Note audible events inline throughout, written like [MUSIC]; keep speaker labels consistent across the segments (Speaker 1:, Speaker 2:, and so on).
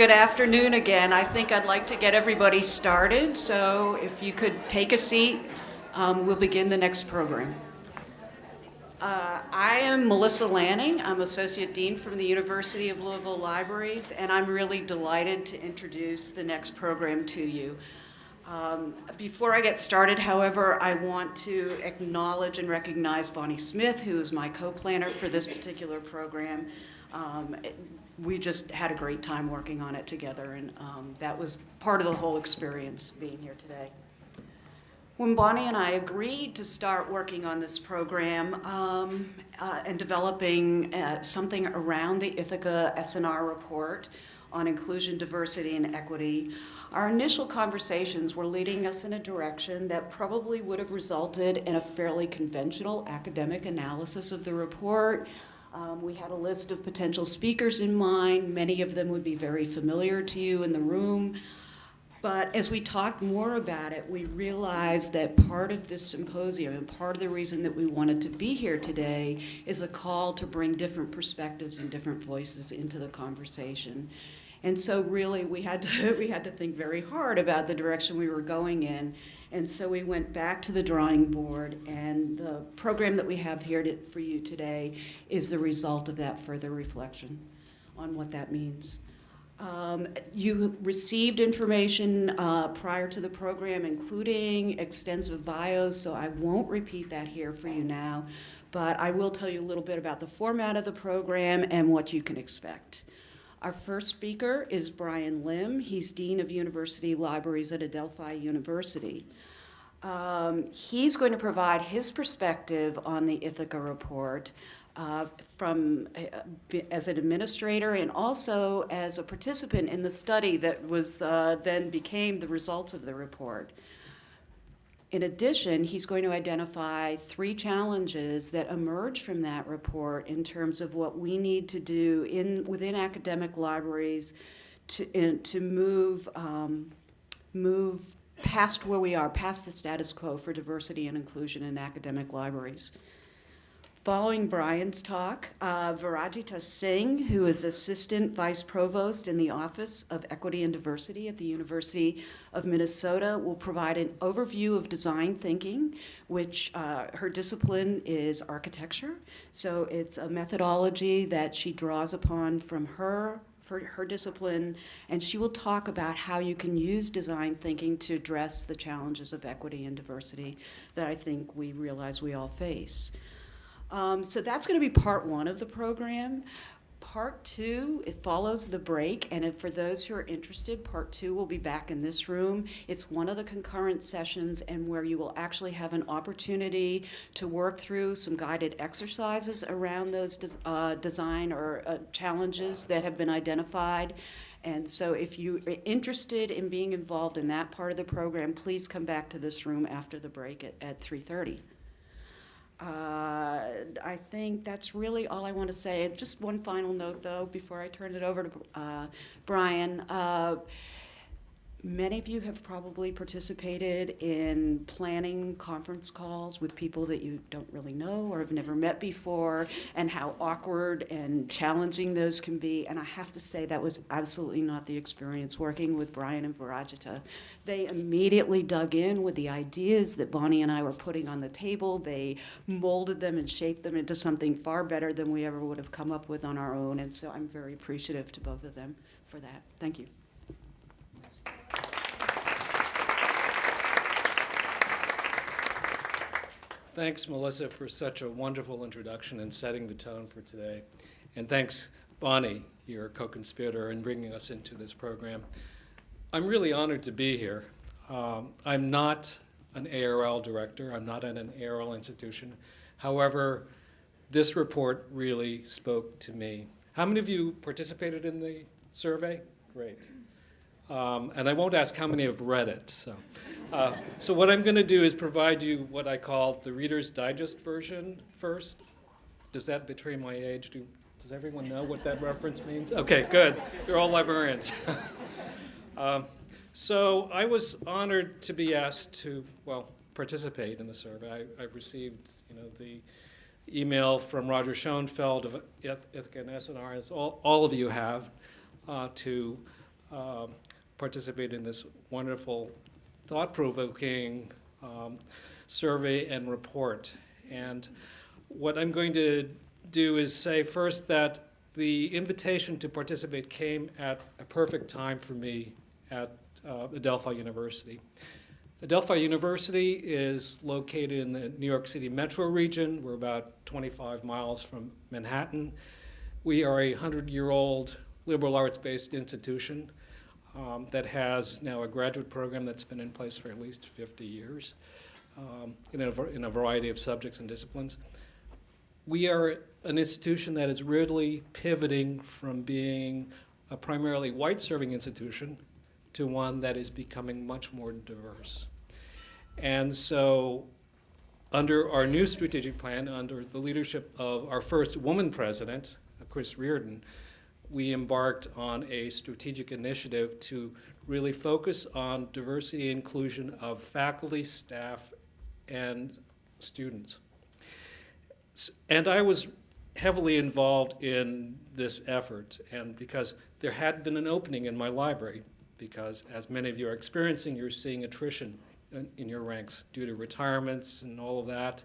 Speaker 1: Good afternoon again. I think I'd like to get everybody started, so if you could take a seat, um, we'll begin the next program. Uh, I am Melissa Laning. I'm Associate Dean from the University of Louisville Libraries, and I'm really delighted to introduce the next program to you. Um, before I get started, however, I want to acknowledge and recognize Bonnie Smith, who is my co-planner for this particular program. Um, we just had a great time working on it together, and um, that was part of the whole experience being here today. When Bonnie and I agreed to start working on this program um, uh, and developing uh, something around the Ithaka S&R report on inclusion, diversity, and equity, our initial conversations were leading us in a direction that probably would have resulted in a fairly conventional academic analysis of the report, um, we had a list of potential speakers in mind. Many of them would be very familiar to you in the room. But as we talked more about it, we realized that part of this symposium and part of the reason that we wanted to be here today is a call to bring different perspectives and different voices into the conversation. And so really we had to, [LAUGHS] we had to think very hard about the direction we were going in and so we went back to the drawing board, and the program that we have here to, for you today is the result of that further reflection on what that means. Um, you received information uh, prior to the program, including extensive bios, so I won't repeat that here for you now, but I will tell you a little bit about the format of the program and what you can expect. Our first speaker is Brian Lim. He's Dean of University Libraries at Adelphi University. Um, he's going to provide his perspective on the Ithaka report uh, from uh, as an administrator and also as a participant in the study that was uh, then became the results of the report. In addition, he's going to identify three challenges that emerge from that report in terms of what we need to do in within academic libraries to, in, to move, um, move past where we are, past the status quo for diversity and inclusion in academic libraries. Following Brian's talk, uh, Virajita Singh, who is Assistant Vice Provost in the Office of Equity and Diversity at the University of Minnesota, will provide an overview of design thinking, which uh, her discipline is architecture. So it's a methodology that she draws upon from her for her discipline, and she will talk about how you can use design thinking to address the challenges of equity and diversity that I think we realize we all face. Um, so that's going to be part one of the program. Part two, it follows the break, and for those who are interested, part two will be back in this room. It's one of the concurrent sessions and where you will actually have an opportunity to work through some guided exercises around those des uh, design or uh, challenges that have been identified. And so if you are interested in being involved in that part of the program, please come back to this room after the break at, at 3.30. Uh, I think that's really all I want to say. Just one final note, though, before I turn it over to uh, Brian. Many of you have probably participated in planning conference calls with people that you don't really know or have never met before, and how awkward and challenging those can be. And I have to say that was absolutely not the experience working with Brian and Virajita. They immediately dug in with the ideas that Bonnie and I were putting on the table. They molded them and shaped them into something far better than we ever would have come up with on our own. And so I'm very appreciative to both of them for that. Thank you.
Speaker 2: Thanks, Melissa, for such a wonderful introduction and setting the tone for today. And thanks, Bonnie, your co-conspirator, in bringing us into this program. I'm really honored to be here. Um, I'm not an ARL director. I'm not at an ARL institution. However, this report really spoke to me. How many of you participated in the survey? Great. Um, and I won't ask how many have read it. So, uh, so what I'm going to do is provide you what I call the Reader's Digest version first. Does that betray my age? Do, does everyone know what that reference means? Okay, good. You're all librarians. [LAUGHS] um, so I was honored to be asked to, well, participate in the survey. I, I received, you know, the email from Roger Schoenfeld of Ithaka and S&R, as all, all of you have, uh, to um, participate in this wonderful, thought-provoking um, survey and report. And what I'm going to do is say first that the invitation to participate came at a perfect time for me at uh, Adelphi University. Adelphi University is located in the New York City metro region. We're about 25 miles from Manhattan. We are a 100-year-old liberal arts-based institution um, that has now a graduate program that's been in place for at least 50 years um, in, a, in a variety of subjects and disciplines. We are an institution that is really pivoting from being a primarily white-serving institution to one that is becoming much more diverse. And so under our new strategic plan, under the leadership of our first woman president, Chris Riordan, we embarked on a strategic initiative to really focus on diversity inclusion of faculty, staff, and students. And I was heavily involved in this effort, and because there had been an opening in my library, because as many of you are experiencing, you're seeing attrition in, in your ranks due to retirements and all of that.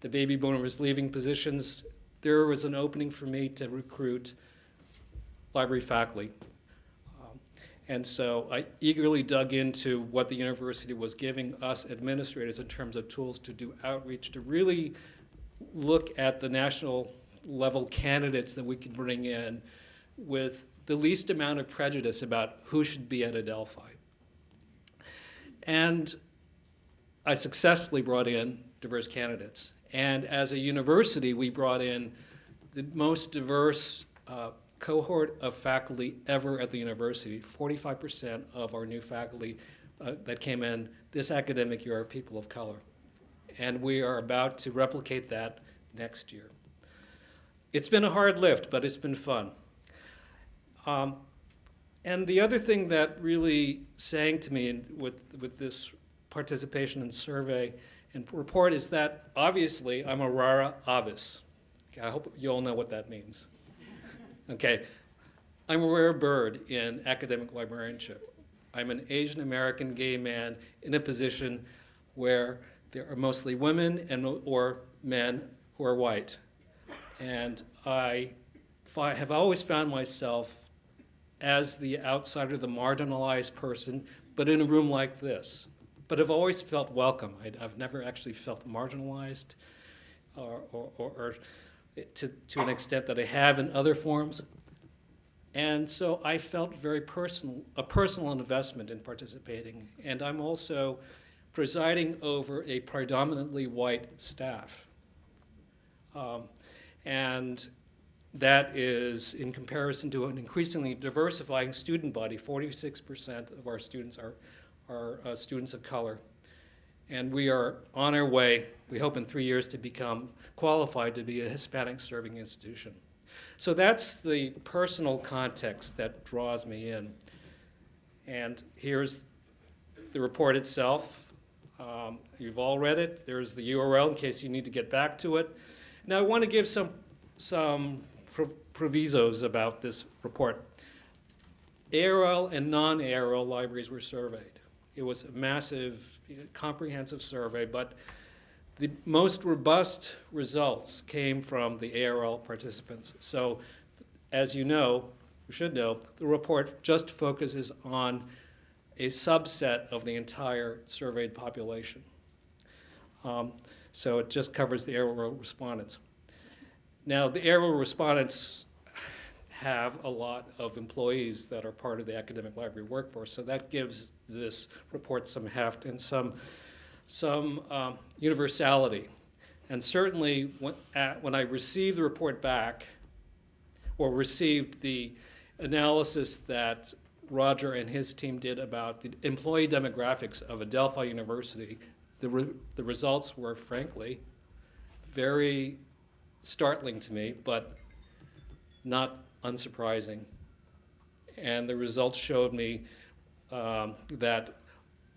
Speaker 2: The baby boomer boomers leaving positions. There was an opening for me to recruit library faculty. Um, And so I eagerly dug into what the university was giving us administrators in terms of tools to do outreach, to really look at the national level candidates that we can bring in with the least amount of prejudice about who should be at Adelphi. And I successfully brought in diverse candidates. And as a university, we brought in the most diverse uh, cohort of faculty ever at the university. 45% of our new faculty uh, that came in this academic year are people of color. And we are about to replicate that next year. It's been a hard lift, but it's been fun. Um, and the other thing that really sang to me with, with this participation and survey and report is that obviously I'm a rara avis. Okay, I hope you all know what that means. Okay, I'm a rare bird in academic librarianship. I'm an Asian American gay man in a position where there are mostly women and or men who are white. And I have always found myself as the outsider, the marginalized person, but in a room like this. But I've always felt welcome. I, I've never actually felt marginalized or, or, or, or to, to an extent that I have in other forms. And so I felt very personal, a personal investment in participating. And I'm also presiding over a predominantly white staff. Um, and that is in comparison to an increasingly diversifying student body. 46% of our students are, are uh, students of color. And we are on our way, we hope in three years, to become qualified to be a Hispanic serving institution. So that's the personal context that draws me in. And here's the report itself. Um, you've all read it. There's the URL in case you need to get back to it. Now, I want to give some, some pro- provisos about this report. ARL and non-ARL libraries were surveyed. It was a massive, comprehensive survey, but the most robust results came from the ARL participants. So, as you know, you should know, the report just focuses on a subset of the entire surveyed population. Um, so it just covers the ARL respondents. Now, the ARL respondents have a lot of employees that are part of the academic library workforce, so that gives this report some heft and some, some um, universality. And certainly, when, at, when I received the report back, or received the analysis that Roger and his team did about the employee demographics of Adelphi University, the, re- the results were frankly very startling to me, but not unsurprising. And the results showed me um, that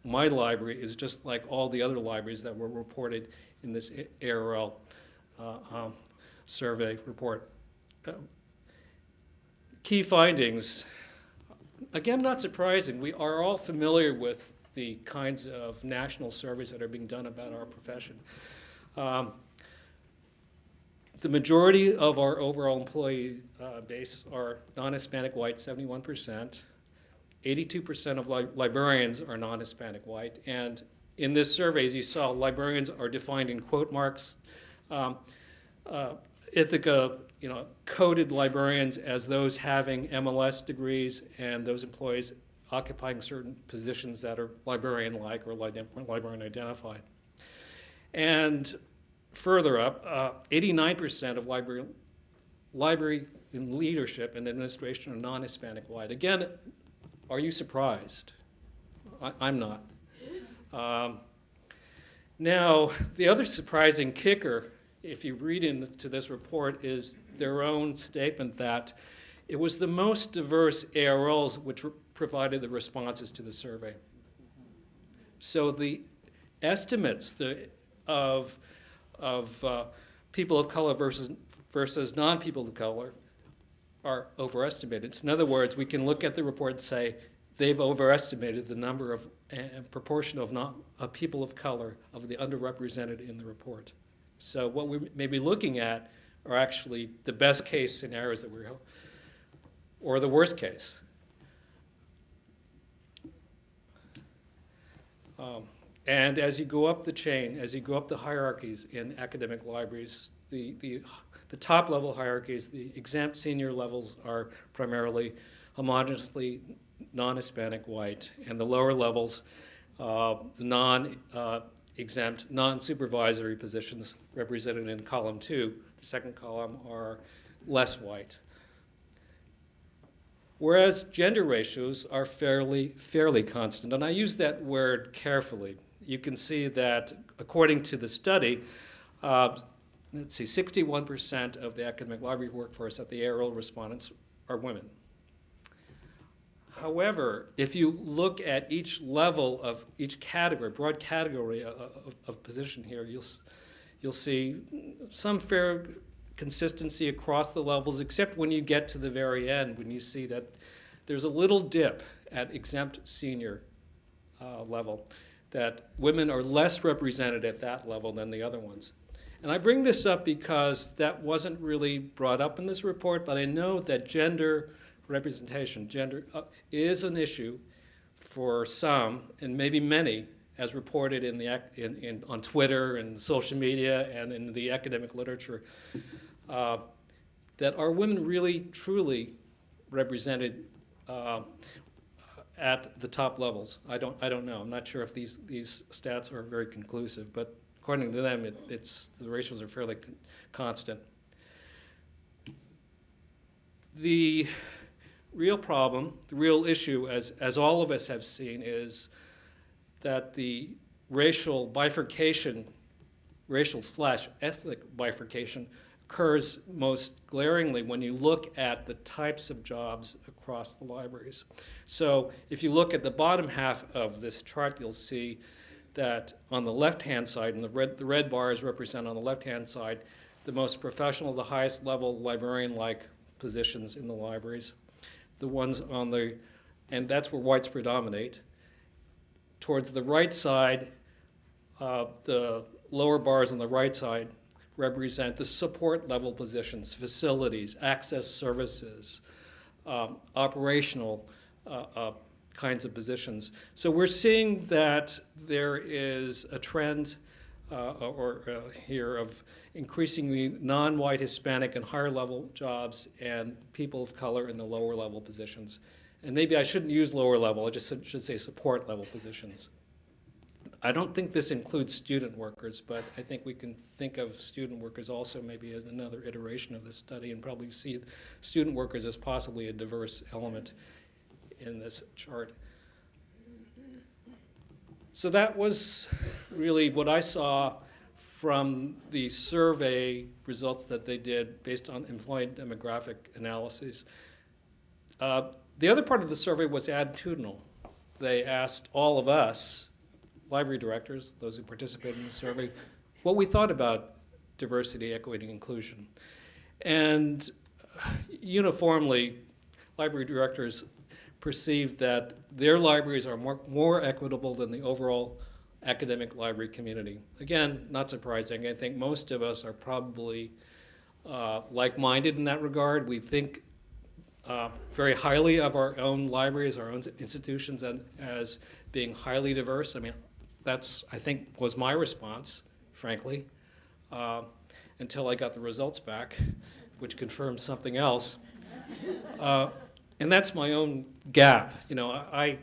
Speaker 2: my library is just like all the other libraries that were reported in this ARL uh, um, survey report. Uh, Key findings, again, not surprising. We are all familiar with the kinds of national surveys that are being done about our profession. Um, the majority of our overall employee uh, base are non-Hispanic white, 71%. 82% of li- librarians are non-Hispanic white. And in this survey, as you saw, librarians are defined in quote marks. Um, uh, Ithaka, you know, coded librarians as those having MLS degrees and those employees occupying certain positions that are librarian-like or li- librarian identified. And further up, uh, 89% of library, library in leadership and administration are non-Hispanic white. Again, are you surprised? I, I'm not. Um, now, the other surprising kicker, if you read into this report, is their own statement that it was the most diverse ARLs which provided the responses to the survey. So the estimates the, of, of uh, people of color versus, versus non-people of color are overestimated. So in other words, we can look at the report and say they've overestimated the number of and proportion of not of people of color of the underrepresented in the report. So what we may be looking at are actually the best case scenarios that we're or the worst case. Um, and as you go up the chain, as you go up the hierarchies in academic libraries, the, the, the top level hierarchies, the exempt senior levels are primarily homogeneously non-Hispanic white, and the lower levels, uh, the non-exempt, non-supervisory positions represented in column two, the second column, are less white. Whereas gender ratios are fairly, fairly constant, and I use that word carefully. You can see that according to the study, uh, let's see, 61% of the academic library workforce at the ARL respondents are women. However, if you look at each level of each category, broad category of, of, position here, you'll, you'll see some fair consistency across the levels, except when you get to the very end, when you see that there's a little dip at exempt senior uh, level, that women are less represented at that level than the other ones. And I bring this up because that wasn't really brought up in this report, but I know that gender representation, gender, uh, is an issue for some, and maybe many, as reported in the, in, in, on Twitter and social media and in the academic literature, uh, that are women really, truly represented uh, at the top levels? I don't, I don't know. I'm not sure if these, these stats are very conclusive, but according to them, it, it's, the ratios are fairly con constant. The real problem, the real issue, as, as all of us have seen, is that the racial bifurcation, racial slash ethnic bifurcation, occurs most glaringly when you look at the types of jobs across the libraries. So if you look at the bottom half of this chart, you'll see that on the left-hand side, and the red, the red bars represent on the left-hand side, the most professional, the highest level librarian-like positions in the libraries the ones on the, and that's where whites predominate. Towards the right side, uh, the lower bars on the right side represent the support level positions, facilities, access services, um, operational uh, uh, kinds of positions. So we're seeing that there is a trend uh, or uh, here of increasingly non-white Hispanic and higher level jobs and people of color in the lower level positions. And maybe I shouldn't use lower level, I just should say support level positions. I don't think this includes student workers, but I think we can think of student workers also maybe as another iteration of this study and probably see student workers as possibly a diverse element in this chart. So that was really what I saw from the survey results that they did based on employee demographic analyses. Uh, the other part of the survey was attitudinal. They asked all of us, library directors, those who participated in the survey, what we thought about diversity, equity, and inclusion. And uniformly, library directors perceived that their libraries are more, more equitable than the overall academic library community. Again, not surprising. I think most of us are probably uh, like-minded in that regard. We think uh, very highly of our own libraries, our own institutions, and as being highly diverse. I mean, that's I think was my response, frankly, uh, until I got the results back, which confirmed something else. Uh, and that's my own gap. You know, I,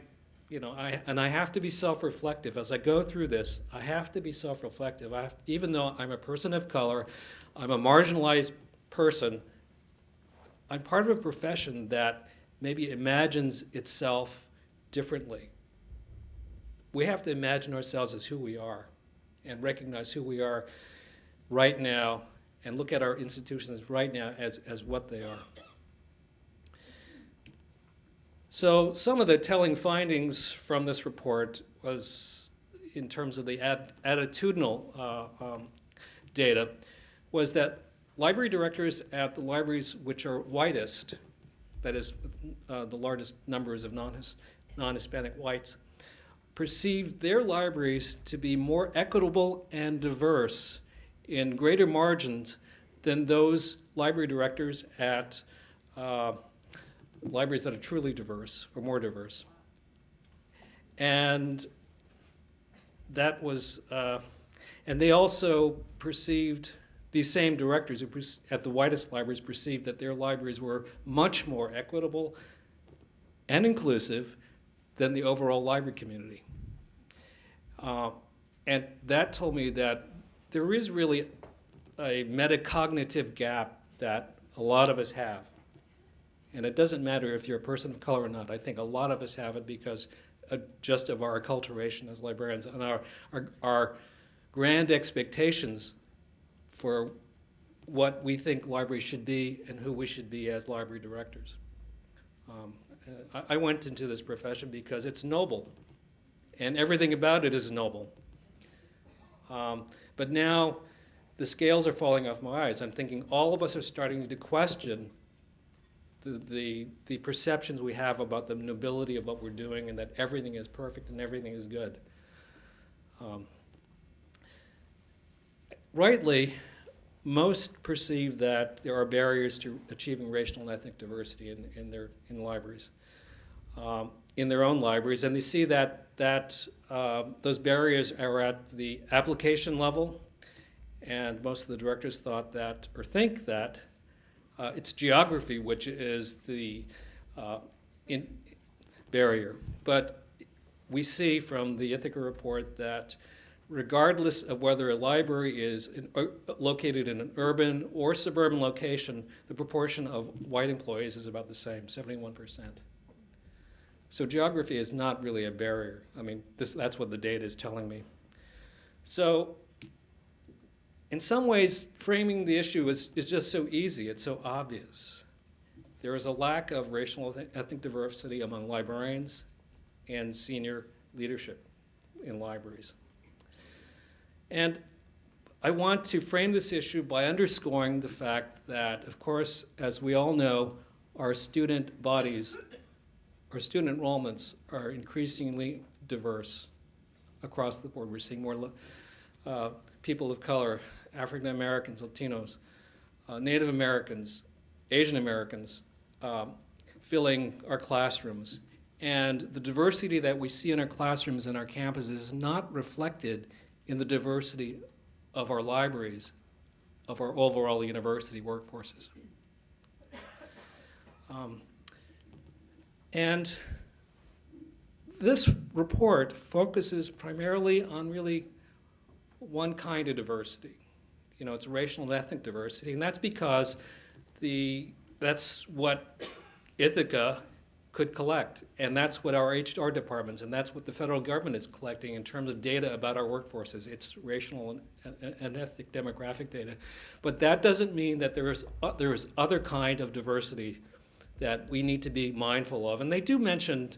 Speaker 2: you know, I and I have to be self-reflective as I go through this. I have to be self-reflective. Even though I'm a person of color, I'm a marginalized person. I'm part of a profession that maybe imagines itself differently. We have to imagine ourselves as who we are and recognize who we are right now and look at our institutions right now as, as what they are. So some of the telling findings from this report was in terms of the ad, attitudinal uh, um, data was that library directors at the libraries which are whitest, that is uh, the largest numbers of non-Hispanic whites, perceived their libraries to be more equitable and diverse in greater margins than those library directors at uh, libraries that are truly diverse or more diverse. And that was, uh, and they also perceived, these same directors at the widest libraries perceived that their libraries were much more equitable and inclusive than the overall library community. Uh, and that told me that there is really a metacognitive gap that a lot of us have. And it doesn't matter if you're a person of color or not. I think a lot of us have it because uh, just of our acculturation as librarians and our, our, our grand expectations for what we think libraries should be and who we should be as library directors. Um, uh, I, I went into this profession because it's noble, and everything about it is noble. Um, but now the scales are falling off my eyes. I'm thinking all of us are starting to question the, the, the perceptions we have about the nobility of what we're doing and that everything is perfect and everything is good. Um, rightly, most perceive that there are barriers to achieving racial and ethnic diversity in, in their in libraries, um, in their own libraries, and they see that that uh, those barriers are at the application level, and most of the directors thought that or think that uh, it's geography which is the uh, in barrier. But we see from the Ithaka report that regardless of whether a library is in, uh, located in an urban or suburban location, the proportion of white employees is about the same, 71%. So geography is not really a barrier. I mean, this, that's what the data is telling me. So in some ways, framing the issue is, is just so easy, it's so obvious. There is a lack of racial ethnic diversity among librarians and senior leadership in libraries. And I want to frame this issue by underscoring the fact that, of course, as we all know, our student bodies, our student enrollments are increasingly diverse across the board. We're seeing more uh, people of color, African Americans, Latinos, uh, Native Americans, Asian Americans um, filling our classrooms. And the diversity that we see in our classrooms and our campuses is not reflected in the diversity of our libraries, of our overall university workforces. Um, and this report focuses primarily on really one kind of diversity, you know, it's racial and ethnic diversity, and that's because the that's what Ithaka could collect, and that's what our HR departments and that's what the federal government is collecting in terms of data about our workforces. It's racial and, and ethnic demographic data, but that doesn't mean that there is uh, there is other kind of diversity that we need to be mindful of, and they do mention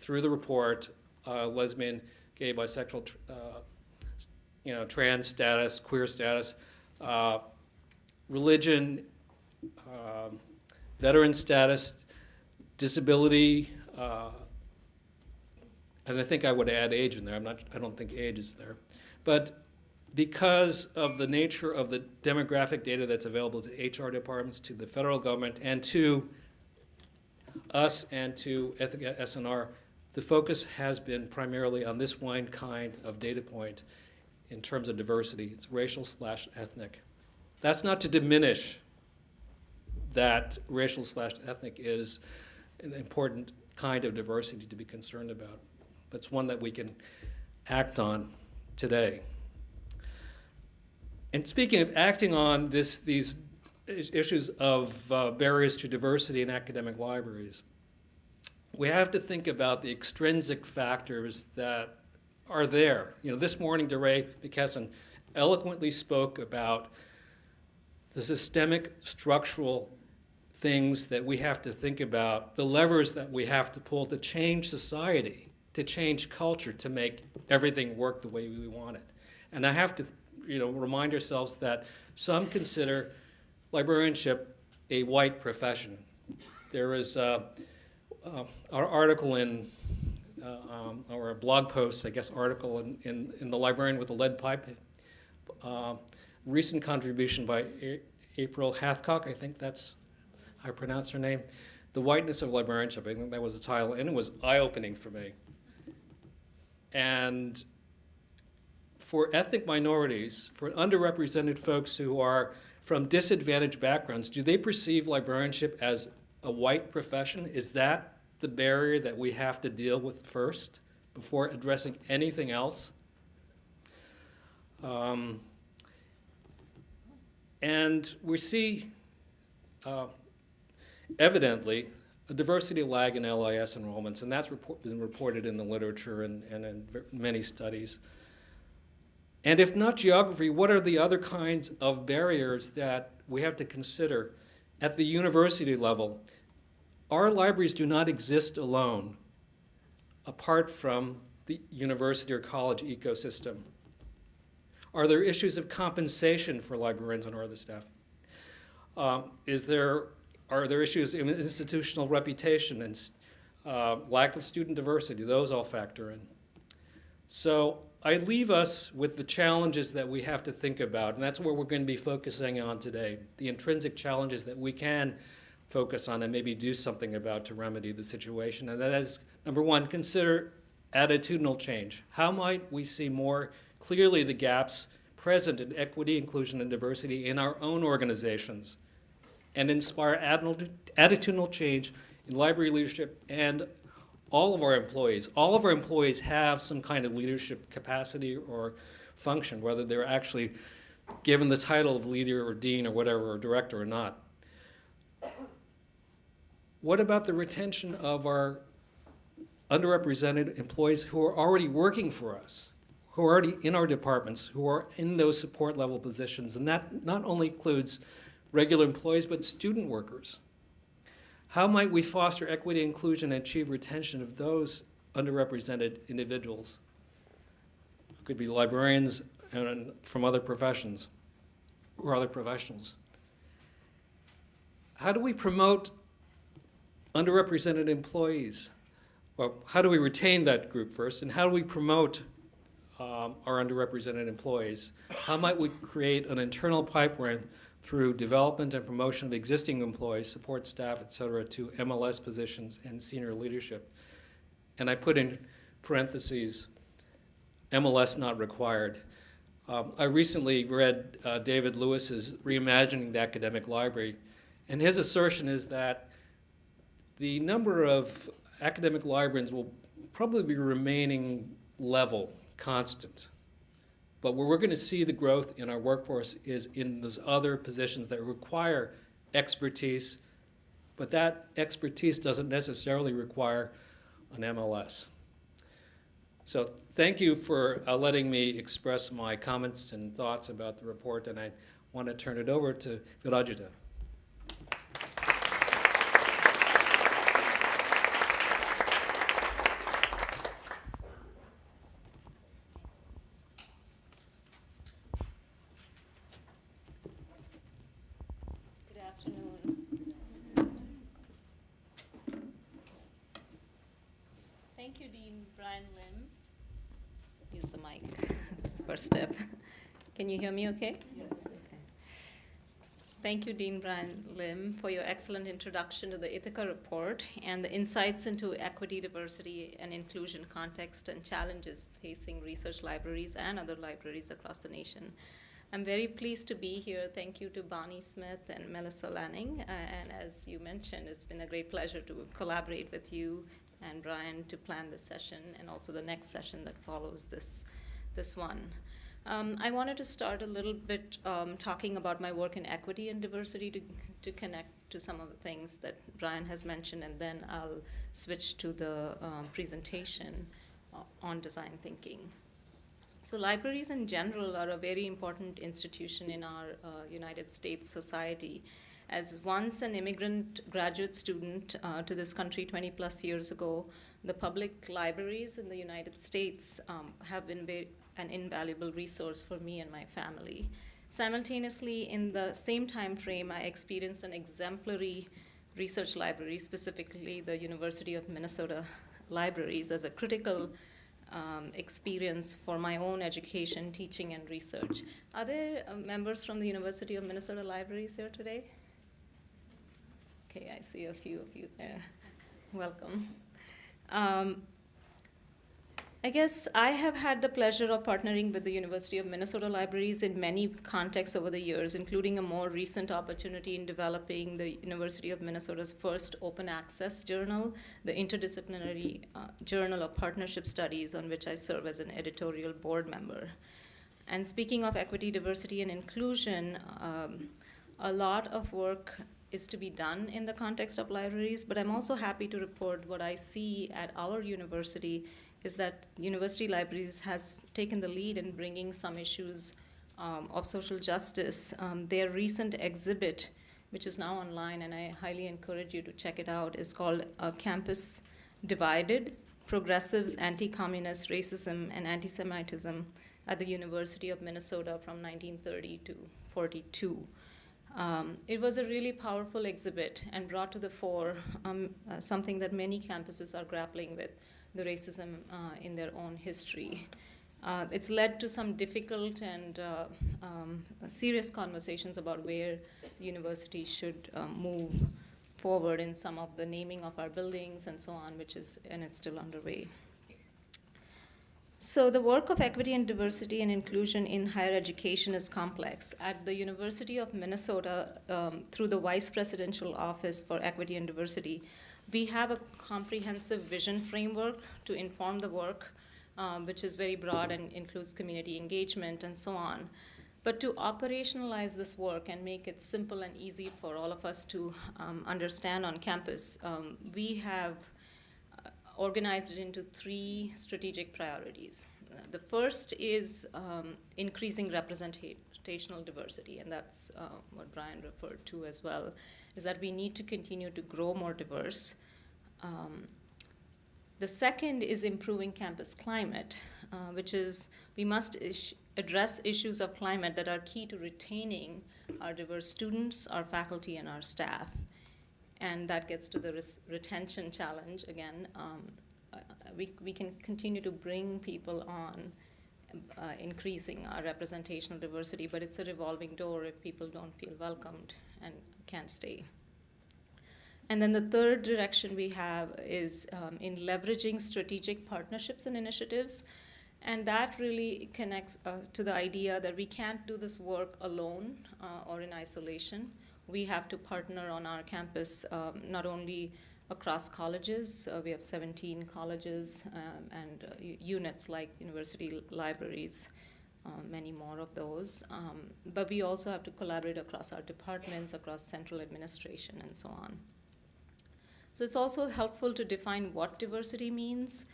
Speaker 2: through the report uh, lesbian, gay, bisexual. Uh, you know, trans status, queer status, uh, religion, um, veteran status, disability, uh, and I think I would add age in there. I'm not, I don't think age is there. But because of the nature of the demographic data that's available to HR departments, to the federal government, and to us and to SNR, the focus has been primarily on this one kind of data point in terms of diversity. It's racial slash ethnic. That's not to diminish that racial slash ethnic is an important kind of diversity to be concerned about. It's one that we can act on today. And speaking of acting on this, these issues of uh, barriers to diversity in academic libraries, we have to think about the extrinsic factors that are there. You know, this morning, DeRay McKesson eloquently spoke about the systemic structural things that we have to think about, the levers that we have to pull to change society, to change culture, to make everything work the way we want it. And I have to, you know, remind ourselves that some consider librarianship a white profession. There is uh, uh, our article in, uh, um, or a blog post, I guess, article in, in, in the Librarian with the Lead Pipe. Uh, recent contribution by A- April Hathcock, I think that's how I pronounce her name. The Whiteness of Librarianship, I think that was the title, and it was eye opening for me. And for ethnic minorities, for underrepresented folks who are from disadvantaged backgrounds, do they perceive librarianship as a white profession? Is that the barrier that we have to deal with first before addressing anything else? Um, and we see uh, evidently a diversity lag in LIS enrollments, and that's report, been reported in the literature and, and in many studies. And if not geography, what are the other kinds of barriers that we have to consider at the university level? Our libraries do not exist alone apart from the university or college ecosystem. Are there issues of compensation for librarians and other staff? Um, is there, are there issues in institutional reputation and uh, lack of student diversity? Those all factor in. So I leave us with the challenges that we have to think about, and that's where we're going to be focusing on today. The intrinsic challenges that we can focus on and maybe do something about to remedy the situation. And that is, number one, consider attitudinal change. How might we see more clearly the gaps present in equity, inclusion, and diversity in our own organizations and inspire attitudinal change in library leadership and all of our employees. All of our employees have some kind of leadership capacity or function, whether they're actually given the title of leader or dean or whatever, or director or not. What about the retention of our underrepresented employees who are already working for us, who are already in our departments, who are in those support level positions? And that not only includes regular employees, but student workers. How might we foster equity, inclusion, and achieve retention of those underrepresented individuals? Could be librarians and from other professions or other professionals. How do we promote underrepresented employees? Well, how do we retain that group first, and how do we promote um, our underrepresented employees? How might we create an internal pipeline through development and promotion of existing employees, support staff, et cetera, to MLS positions and senior leadership? And I put in parentheses, MLS not required. Um, I recently read uh, David Lewis's Reimagining the Academic Library, and his assertion is that the number of academic librarians will probably be remaining level, constant. But where we're going to see the growth in our workforce is in those other positions that require expertise, but that expertise doesn't necessarily require an MLS. So thank you for uh, letting me express my comments and thoughts about the report, and I want to turn it over to Virajita.
Speaker 3: Good afternoon. First step. Can you hear me okay? Yes. Thank you, Dean Brian Lim, for your excellent introduction to the Ithaka report and the insights into equity, diversity, and inclusion context and challenges facing research libraries and other libraries across the nation. I'm very pleased to be here. Thank you to Bonnie Smith and Melissa Laning. Uh, and as you mentioned, it's been a great pleasure to collaborate with you and Brian to plan this session and also the next session that follows this, this one. Um, I wanted to start a little bit um, talking about my work in equity and diversity to, to connect to some of the things that Brian has mentioned, and then I'll switch to the um, presentation on design thinking. So libraries in general are a very important institution in our uh, United States society. As once an immigrant graduate student uh, to this country 20 plus years ago, the public libraries in the United States um, have been very, an invaluable resource for me and my family. Simultaneously, in the same time frame, I experienced an exemplary research library, specifically the University of Minnesota libraries, as a critical um, experience for my own education, teaching, and research. Are there uh, members from the University of Minnesota libraries here today? Okay, I see a few of you there. Welcome. Um, I guess I have had the pleasure of partnering with the University of Minnesota Libraries in many contexts over the years, including a more recent opportunity in developing the University of Minnesota's first open access journal, the Interdisciplinary uh, Journal of Partnership Studies, on which I serve as an editorial board member. And speaking of equity, diversity, and inclusion, um, a lot of work is to be done in the context of libraries, but I'm also happy to report what I see at our university is that university libraries has taken the lead in bringing some issues um, of social justice. Um, their recent exhibit, which is now online, and I highly encourage you to check it out, is called uh, Campus Divided, Progressives, Anti-Communist Racism, and Anti-Semitism at the University of Minnesota from 1930 to 42. Um, it was a really powerful exhibit and brought to the fore um, uh, something that many campuses are grappling with, the racism uh, in their own history. Uh, it's led to some difficult and uh, um, serious conversations about where the university should move forward in some of the naming of our buildings and so on, which is, and it's still underway. So the work of equity and diversity and inclusion in higher education is complex. At the University of Minnesota, um, through the Vice Presidential Office for Equity and Diversity, we have a comprehensive vision framework to inform the work, um, which is very broad and includes community engagement and so on. But to operationalize this work and make it simple and easy for all of us to um, understand on campus, um, we have uh, organized it into three strategic priorities. The first is um, increasing representational diversity, and that's uh, what Brian referred to as well is that we need to continue to grow more diverse. Um, the second is improving campus climate, uh, which is we must address issues of climate that are key to retaining our diverse students, our faculty, and our staff. And that gets to the retention challenge again. Um, uh, we, we can continue to bring people on, uh, increasing our representational diversity, but it's a revolving door if people don't feel welcomed and can't stay. And then the third direction we have is um, in leveraging strategic partnerships and initiatives. And that really connects uh, to the idea that we can't do this work alone uh, or in isolation. We have to partner on our campus um, not only across colleges, uh, we have 17 colleges um, and uh, units like university libraries, uh, many more of those. Um, but we also have to collaborate across our departments, across central administration, and so on. So it's also helpful to define what diversity means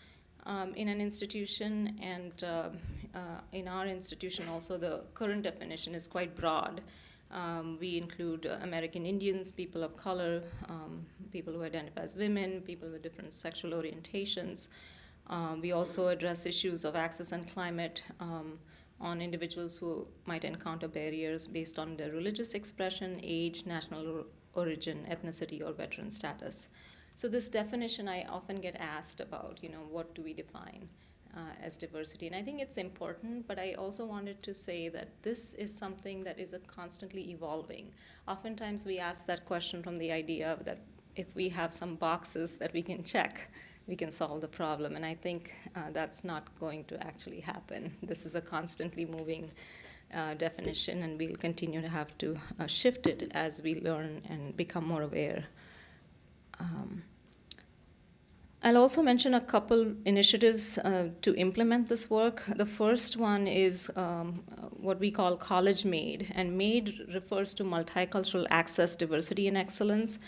Speaker 3: um, in an institution, and uh, uh, in our institution also the current definition is quite broad. Um, we include uh, American Indians, people of color, um, people who identify as women, people with different sexual orientations. Um, we also address issues of access and climate, um, on individuals who might encounter barriers based on their religious expression, age, national origin, ethnicity, or veteran status. So this definition I often get asked about, you know, what do we define uh, as diversity. And I think it's important, but I also wanted to say that this is something that is a constantly evolving. Oftentimes we ask that question from the idea that if we have some boxes that we can check, we can solve the problem. And I think uh, that's not going to actually happen. [LAUGHS] This is a constantly moving uh, definition, and we'll continue to have to uh, shift it as we learn and become more aware. Um, I'll also mention a couple initiatives uh, to implement this work. The first one is um, what we call College MADE, and MADE refers to multicultural access, diversity, and excellence.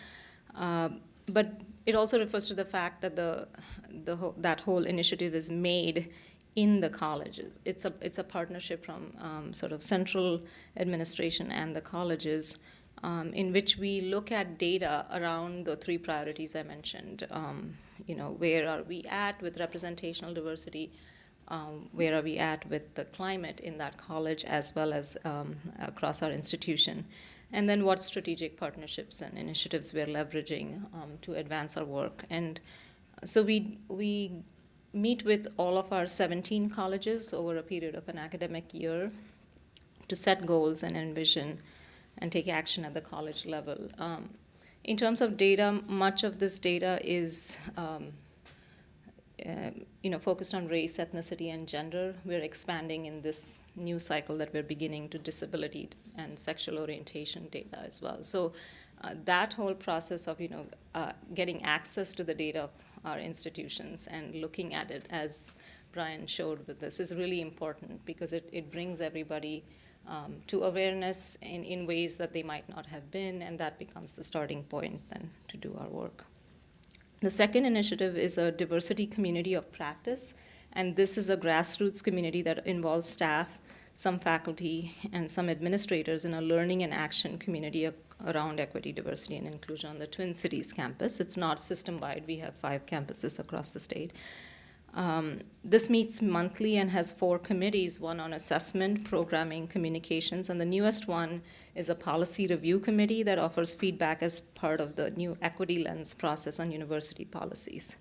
Speaker 3: Uh, but it also refers to the fact that the, the that whole initiative is made in the colleges. It's a, it's a partnership from um, sort of central administration and the colleges um, in which we look at data around the three priorities I mentioned. Um, you know, where are we at with representational diversity? Um, where are we at with the climate in that college as well as um, across our institution? And then what strategic partnerships and initiatives we're leveraging um, to advance our work. And so we, we meet with all of our 17 colleges over a period of an academic year to set goals and envision and take action at the college level. Um, in terms of data, much of this data is um, uh, you know, focused on race, ethnicity, and gender. We're expanding in this new cycle that we're beginning to disability and sexual orientation data as well. So uh, that whole process of you know uh, getting access to the data of our institutions and looking at it as Brian showed with this is really important because it, it brings everybody um, to awareness in, in ways that they might not have been, and that becomes the starting point then to do our work. The second initiative is a diversity community of practice, and this is a grassroots community that involves staff, some faculty, and some administrators in a learning and action community around equity, diversity, and inclusion on the Twin Cities campus. It's not system wide, we have five campuses across the state. Um, this meets monthly and has four committees one on assessment, programming, communications, and the newest one is a policy review committee that offers feedback as part of the new equity lens process on university policies.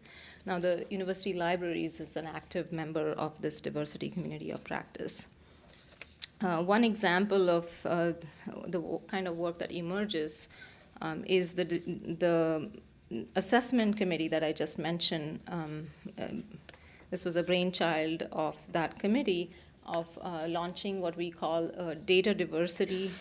Speaker 3: Now, the university libraries is an active member of this diversity community of practice. Uh, one example of uh, the kind of work that emerges um, is the, the assessment committee that I just mentioned. Um, um this was a brainchild of that committee of uh, launching what we call data diversity,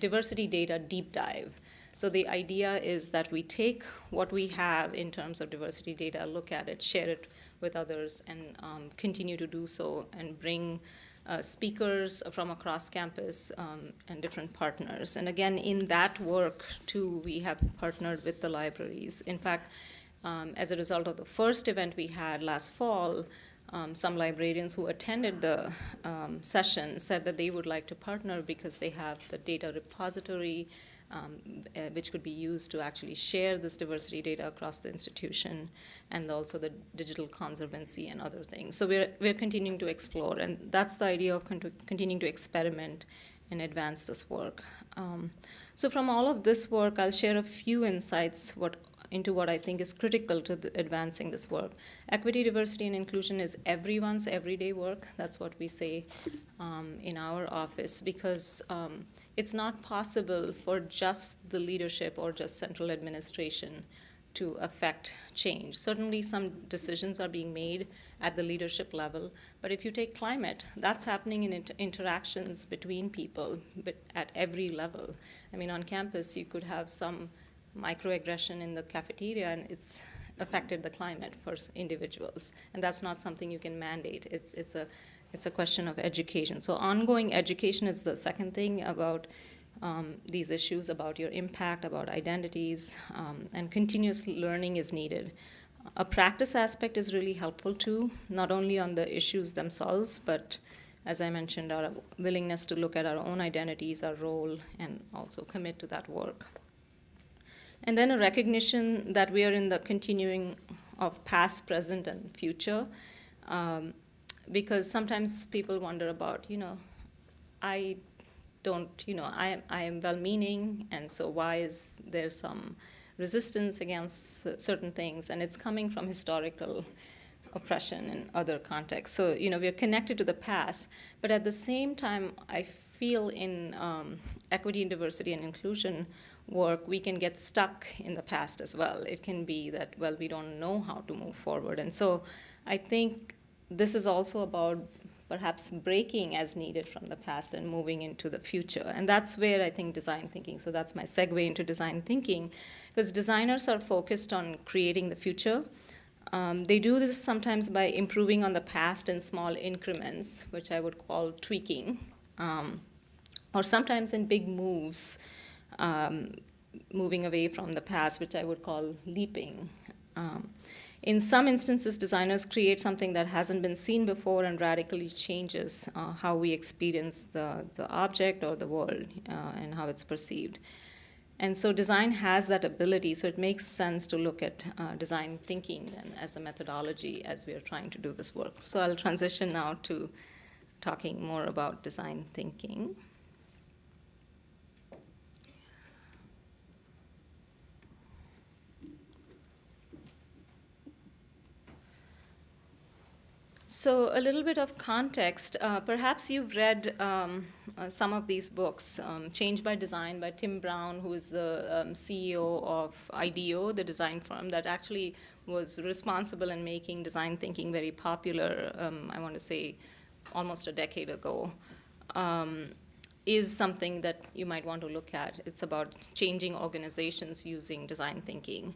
Speaker 3: diversity data deep dive. So the idea is that we take what we have in terms of diversity data, look at it, share it with others, and um, continue to do so, and bring uh, speakers from across campus um, and different partners. And again, in that work too, we have partnered with the libraries. In fact, um, as a result of the first event we had last fall, um, some librarians who attended the um, session said that they would like to partner because they have the data repository, uh, which could be used to actually share this diversity data across the institution, and also the digital conservancy and other things. So we're, we're continuing to explore, and that's the idea of con- continuing to experiment and advance this work. Um, so from all of this work, I'll share a few insights what into what I think is critical to advancing this work. Equity, diversity, and inclusion is everyone's everyday work. That's what we say um, in our office because um, it's not possible for just the leadership or just central administration to affect change. Certainly, some decisions are being made at the leadership level, but if you take climate, that's happening in inter- interactions between people, but at every level. I mean, on campus, you could have some microaggression in the cafeteria and it's affected the climate for individuals. And that's not something you can mandate. It's it's a it's a question of education. So ongoing education is the second thing about um, these issues about your impact about identities um, and continuous learning is needed. A practice aspect is really helpful too not only on the issues themselves but as i mentioned our willingness to look at our own identities our role and also commit to that work and then a recognition that we are in the continuing of past, present, and future. Um, because sometimes people wonder about, you know, I don't, you know, I, I am well meaning, and so why is there some resistance against certain things? And it's coming from historical oppression in other contexts. So, you know, we're connected to the past, but at the same time, I feel in um, equity and diversity and inclusion work, we can get stuck in the past as well. It can be that, well, we don't know how to move forward. And so I think this is also about perhaps breaking as needed from the past and moving into the future. And that's where I think design thinking, so that's my segue into design thinking, because designers are focused on creating the future. Um, they do this sometimes by improving on the past in small increments, which I would call tweaking, um, or sometimes in big moves, um, moving away from the past, which I would call leaping. Um, in some instances, designers create something that hasn't been seen before and radically changes uh, how we experience the, the object or the world uh, and how it's perceived. And so design has that ability, so it makes sense to look at uh, design thinking then as a methodology as we are trying to do this work. So I'll transition now to talking more about design thinking. So, a little bit of context. Uh, perhaps you've read um, uh, some of these books um, Change by Design by Tim Brown, who is the um, CEO of IDEO, the design firm that actually was responsible in making design thinking very popular, um, I want to say almost a decade ago. Um, is something that you might want to look at. It's about changing organizations using design thinking.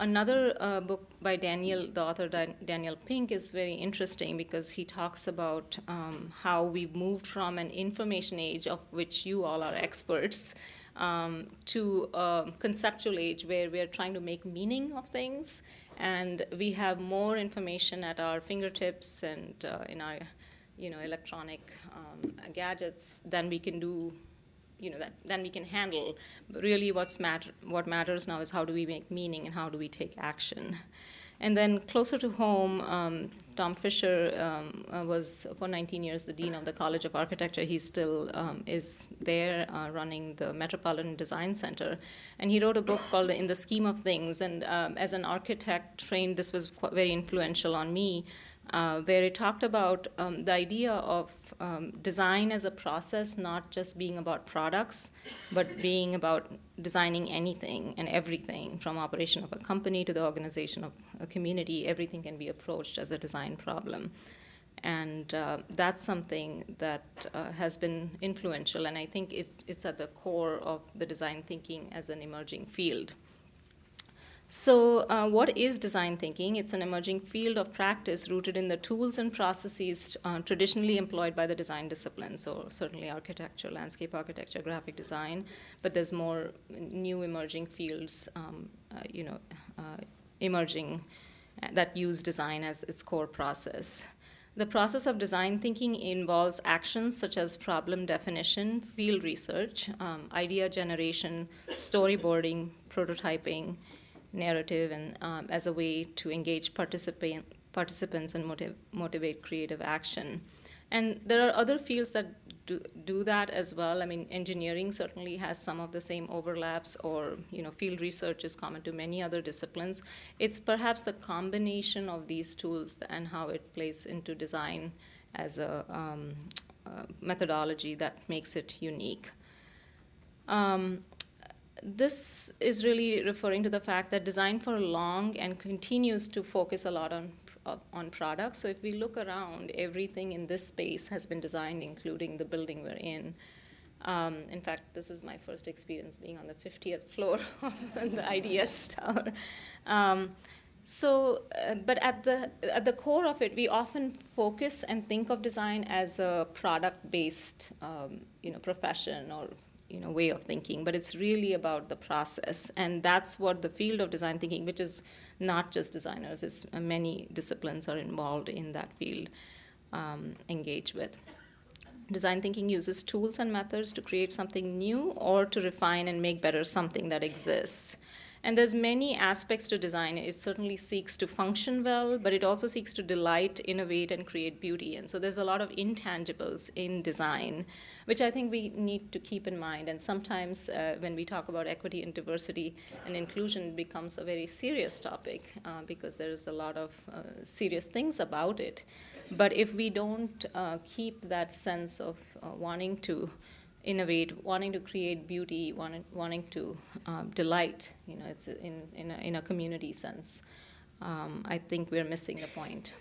Speaker 3: Another uh, book by Daniel, the author Daniel Pink, is very interesting because he talks about um, how we've moved from an information age, of which you all are experts, um, to a conceptual age where we're trying to make meaning of things. And we have more information at our fingertips and uh, in our you know, electronic um, gadgets than we can do you know, that then we can handle. But really what's matter, what matters now is how do we make meaning and how do we take action. And then closer to home, um, Tom Fisher um, uh, was for 19 years the dean of the College of Architecture. He still um, is there uh, running the Metropolitan Design Center. And he wrote a book called In the Scheme of Things. And um, as an architect trained, this was very influential on me uh, where it talked about um, the idea of um, design as a process, not just being about products, but being about designing anything and everything from operation of a company to the organization of a community. Everything can be approached as a design problem. And uh, that's something that uh, has been influential, and I think it's, it's at the core of the design thinking as an emerging field. So, uh, what is design thinking? It's an emerging field of practice rooted in the tools and processes uh, traditionally employed by the design discipline. So, certainly architecture, landscape architecture, graphic design, but there's more new emerging fields, um, uh, you know, uh, emerging uh, that use design as its core process. The process of design thinking involves actions such as problem definition, field research, um, idea generation, storyboarding, prototyping narrative and um, as a way to engage participant, participants and motiv- motivate creative action. And there are other fields that do, do that as well. I mean, engineering certainly has some of the same overlaps, or you know, field research is common to many other disciplines. It's perhaps the combination of these tools and how it plays into design as a, um, a methodology that makes it unique. Um, this is really referring to the fact that design for long and continues to focus a lot on uh, on products. So if we look around, everything in this space has been designed, including the building we're in. Um, in fact, this is my first experience being on the 50th floor [LAUGHS] of the IDS tower. Um, so, uh, but at the at the core of it, we often focus and think of design as a product-based, um, you know, profession or you know way of thinking but it's really about the process. And that's what the field of design thinking which is not just designers it's uh, many disciplines are involved in that field um, engage with. Design thinking uses tools and methods to create something new or to refine and make better something that exists And there's many aspects to design. It certainly seeks to function well, but it also seeks to delight, innovate, and create beauty. And so there's a lot of intangibles in design, which I think we need to keep in mind. And sometimes uh, when we talk about equity and diversity and inclusion, becomes a very serious topic uh, because there's a lot of uh, serious things about it. But if we don't uh, keep that sense of uh, wanting to innovate, wanting to create beauty, wanting, wanting to um, delight, you know, it's in, in, a, in a community sense. Um, I think we're missing the point.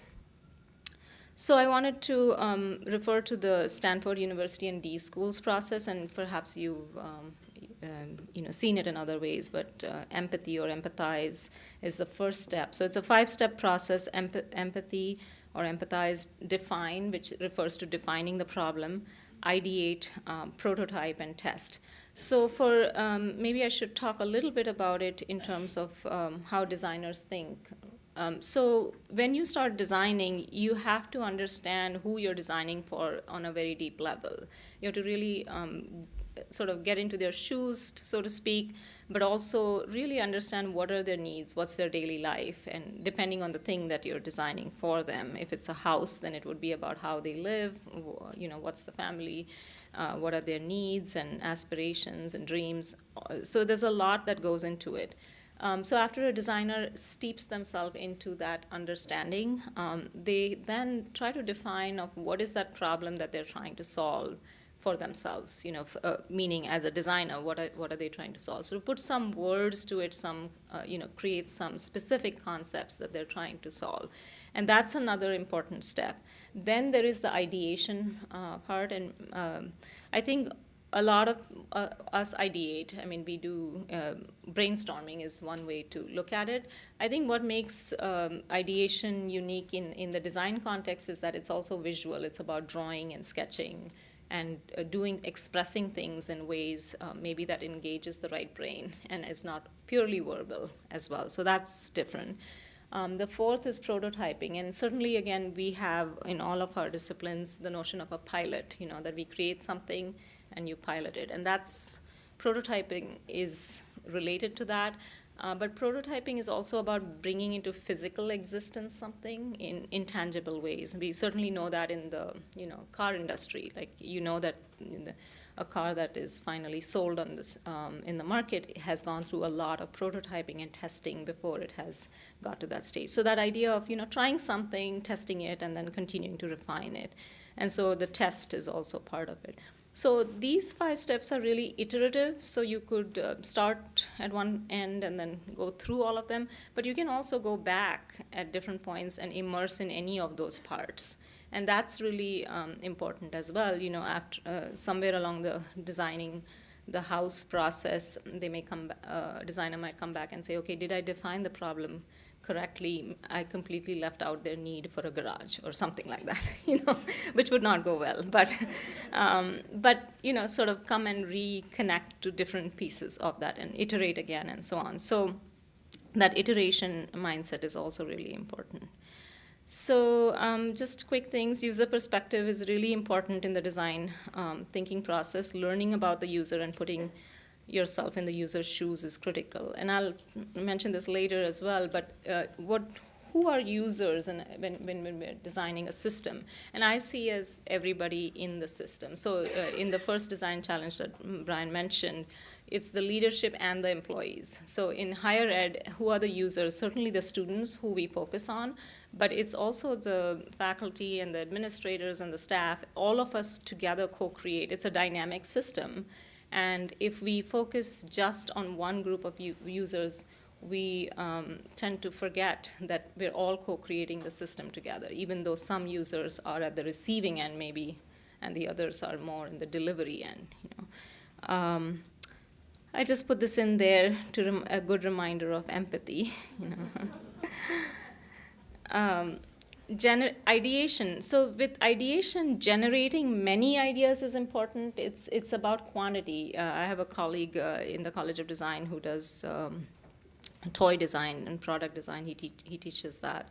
Speaker 3: So I wanted to um, refer to the Stanford University and D schools process, and perhaps you've um, um, you know seen it in other ways. But uh, empathy or empathize is the first step. So it's a five-step process: Emp- empathy or empathize, define, which refers to defining the problem, ideate, um, prototype, and test. So for um, maybe I should talk a little bit about it in terms of um, how designers think. Um, so when you start designing, you have to understand who you're designing for on a very deep level. You have to really um, sort of get into their shoes, so to speak, but also really understand what are their needs, what's their daily life, and depending on the thing that you're designing for them. If it's a house, then it would be about how they live, you know, what's the family, uh, what are their needs and aspirations and dreams. So there's a lot that goes into it. Um, so after a designer steeps themselves into that understanding, um, they then try to define of what is that problem that they're trying to solve for themselves, you know, uh, meaning as a designer, what are, what are they trying to solve? So to put some words to it, some, uh, you know, create some specific concepts that they're trying to solve. And that's another important step. Then there is the ideation uh, part, and um, I think a lot of uh, us ideate. I mean, we do um, brainstorming is one way to look at it. I think what makes um, ideation unique in, in the design context is that it's also visual. It's about drawing and sketching and uh, doing expressing things in ways uh, maybe that engages the right brain and is not purely verbal as well. So that's different. Um, the fourth is prototyping. And certainly again we have in all of our disciplines the notion of a pilot you know that we create something and you pilot it. And that's prototyping is related to that uh, but prototyping is also about bringing into physical existence something in intangible ways. We certainly know that in the you know car industry. Like you know that the, a car that is finally sold on this um, in the market has gone through a lot of prototyping and testing before it has got to that stage. So that idea of you know trying something, testing it, and then continuing to refine it, and so the test is also part of it. So these five steps are really iterative. So you could uh, start at one end and then go through all of them, but you can also go back at different points and immerse in any of those parts. And that's really um, important as well. You know, after uh, somewhere along the designing the house process, they may come, uh, designer might come back and say, okay, did I define the problem correctly, I completely left out their need for a garage or something like that, [LAUGHS] you know, which would not go well. But, um, but you know, sort of come and reconnect to different pieces of that and iterate again and so on. So that iteration mindset is also really important. So um, just quick things, user perspective is really important in the design um, thinking process, learning about the user and putting yourself in the user's shoes is critical. And I'll mention this later as well, but uh, what who are users and when, when, when, we're designing a system? And i see as everybody in the system. So uh, in the first design challenge that brian mentioned it's the leadership and the employees. So in higher ed who are the users? Certainly the students who we focus on but it's also the faculty and the administrators and the staff all of us together co-create. It's a dynamic system and if we focus just on one group of users, we um, tend to forget that we're all co-creating the system together, even though some users are at the receiving end maybe, and the others are more in the delivery end. You know. Um, I just put this in there to a good reminder of empathy. [LAUGHS] You know. [LAUGHS] um, Gener- ideation. So with ideation, generating many ideas is important. It's it's about quantity. Uh, I have a colleague uh, in the College of Design who does um, toy design and product design. He te- he teaches that,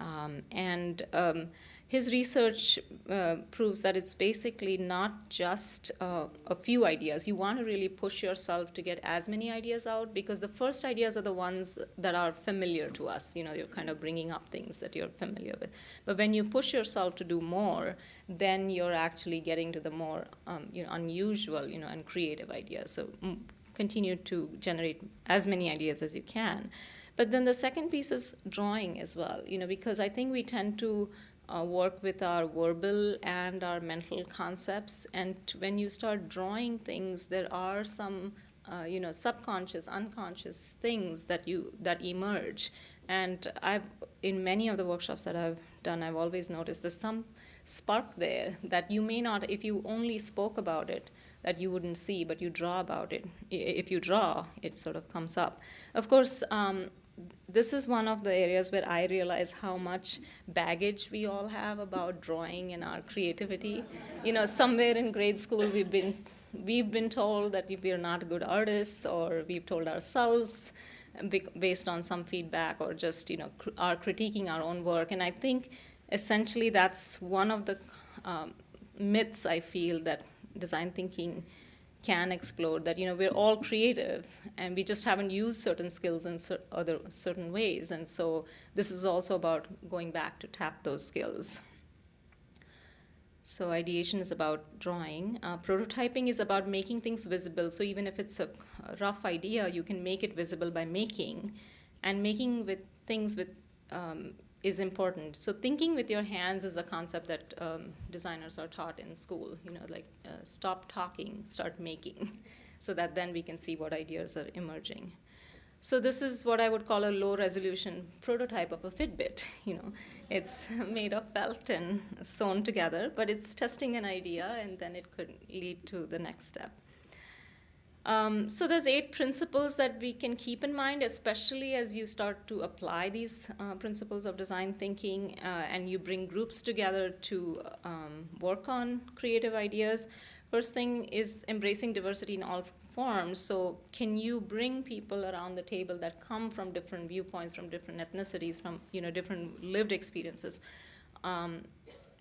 Speaker 3: Um, and um, his research uh, proves that it's basically not just uh, a few ideas. You want to really push yourself to get as many ideas out because the first ideas are the ones that are familiar to us. You know, you're kind of bringing up things that you're familiar with. But when you push yourself to do more, then you're actually getting to the more um, you know, unusual you know, and creative ideas. So mm, continue to generate as many ideas as you can. But then the second piece is drawing as well, you know, because I think we tend to uh, work with our verbal and our mental concepts. And when you start drawing things, there are some, uh, you know, subconscious, unconscious things that you that emerge. And I've in many of the workshops that I've done, I've always noticed there's some spark there that you may not, if you only spoke about it, that you wouldn't see, but you draw about it. If you draw, it sort of comes up. Of course, um, this is one of the areas where I realize how much baggage we all have about drawing and our creativity. You know, somewhere in grade school we've been we've been told that we're not good artists, or we've told ourselves based on some feedback, or just you know are critiquing our own work. And I think essentially that's one of the um, myths I feel that design thinking can explore that you know we're all creative and we just haven't used certain skills in cer- other certain ways. And so this is also about going back to tap those skills. So ideation is about drawing. Uh, prototyping is about making things visible. So even if it's a, rough idea you can make it visible by making and making with things with um, is important. So thinking with your hands is a concept that um, designers are taught in school. You know, like uh, stop talking, start making, [LAUGHS] so that then we can see what ideas are emerging. So this is what I would call a low resolution prototype of a Fitbit. [LAUGHS] You know, it's [LAUGHS] made of felt and sewn together, but it's testing an idea, and then it could lead to the next step. Um, so there's eight principles that we can keep in mind, especially as you start to apply these uh, principles of design thinking uh, and you bring groups together to um, work on creative ideas. First thing is embracing diversity in all forms. So can you bring people around the table that come from different viewpoints, from different ethnicities, from you know different lived experiences, um,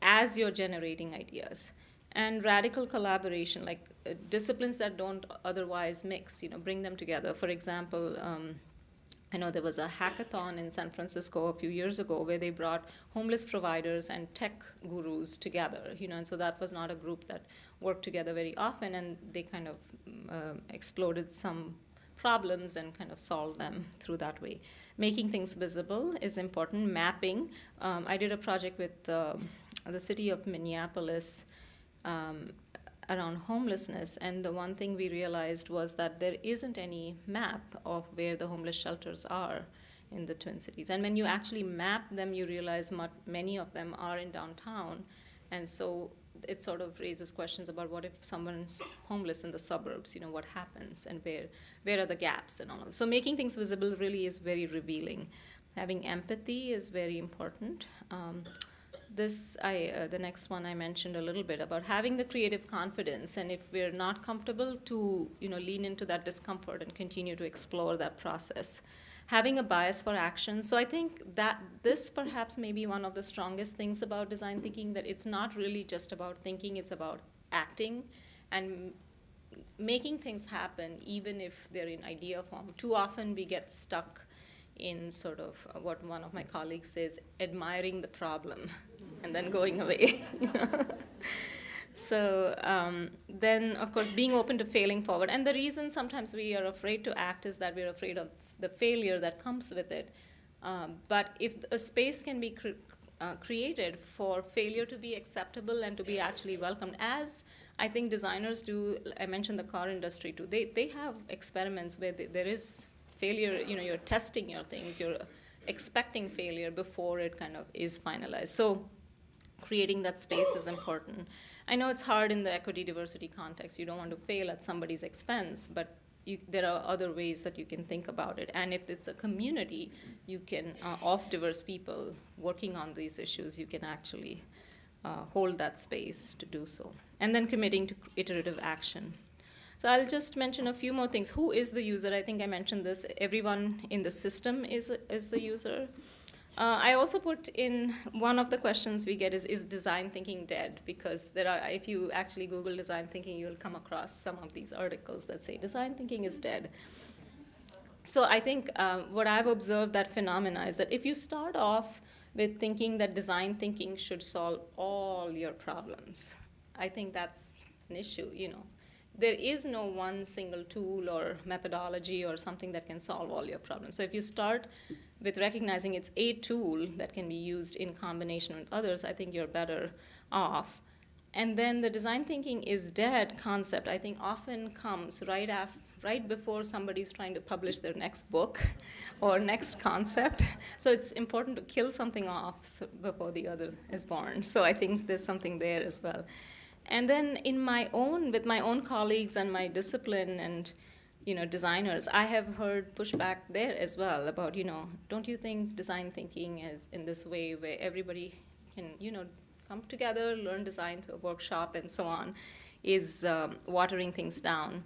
Speaker 3: as you're generating ideas? And radical collaboration, like uh, disciplines that don't otherwise mix, you know, bring them together. For example, um, I know there was a hackathon in San Francisco a few years ago where they brought homeless providers and tech gurus together, you know, and so that was not a group that worked together very often, and they kind of uh, exploded some problems and kind of solved them through that way. Making things visible is important. Mapping. Um, I did a project with uh, the city of Minneapolis um, around homelessness. And the one thing we realized was that there isn't any map of where the homeless shelters are in the Twin Cities. And when you actually map them, you realize many of them are in downtown. And so it sort of raises questions about what if someone's homeless in the suburbs, you know, what happens and where, where are the gaps and all of. So making things visible really is very revealing. Having empathy is very important. Um, this I, uh, the next one I mentioned a little bit about having the creative confidence, and if we're not comfortable, to you know lean into that discomfort and continue to explore that process. Having a bias for action. So I think that this perhaps may be one of the strongest things about design thinking that it's not really just about thinking; it's about acting and making things happen, even if they're in idea form. Too often we get stuck in sort of what one of my colleagues says, admiring the problem and then going away. [LAUGHS] so um, then, of course, being open to failing forward. And the reason sometimes we are afraid to act is that we're afraid of the failure that comes with it. Um, but if a space can be uh, created for failure to be acceptable and to be actually welcomed, as I think designers do, I mentioned the car industry too, they, they have experiments where they, there is failure, you know, you're testing your things, you're expecting failure before it kind of is finalized. So creating that space is important. I know it's hard in the equity diversity context. You don't want to fail at somebody's expense, but you, there are other ways that you can think about it. And if it's a community, you can, uh, of diverse people working on these issues, you can actually uh, hold that space to do so. And then committing to iterative action. So I'll just mention a few more things. Who is the user? I think I mentioned this. Everyone in the system is, is the user. Uh, I also put in one of the questions we get is is design thinking dead? Because there are, if you actually Google design thinking, you'll come across some of these articles that say design thinking is dead. So I think uh, what I've observed that phenomena is that if you start off with thinking that design thinking should solve all your problems, I think that's an issue. You know, there is no one single tool or methodology or something that can solve all your problems. So if you start with recognizing it's a tool that can be used in combination with others, I think you're better off. And then the design thinking is dead concept, I think, often comes right after. Right before somebody's trying to publish their next book [LAUGHS] or next concept. So it's important to kill something off before the other is born. So I think there's something there as well. And then in my own, with my own colleagues and my discipline and you know, designers, I have heard pushback there as well about, you know, don't you think design thinking is in this way where everybody can, you know, come together, learn design through a workshop and so on, is um, watering things down.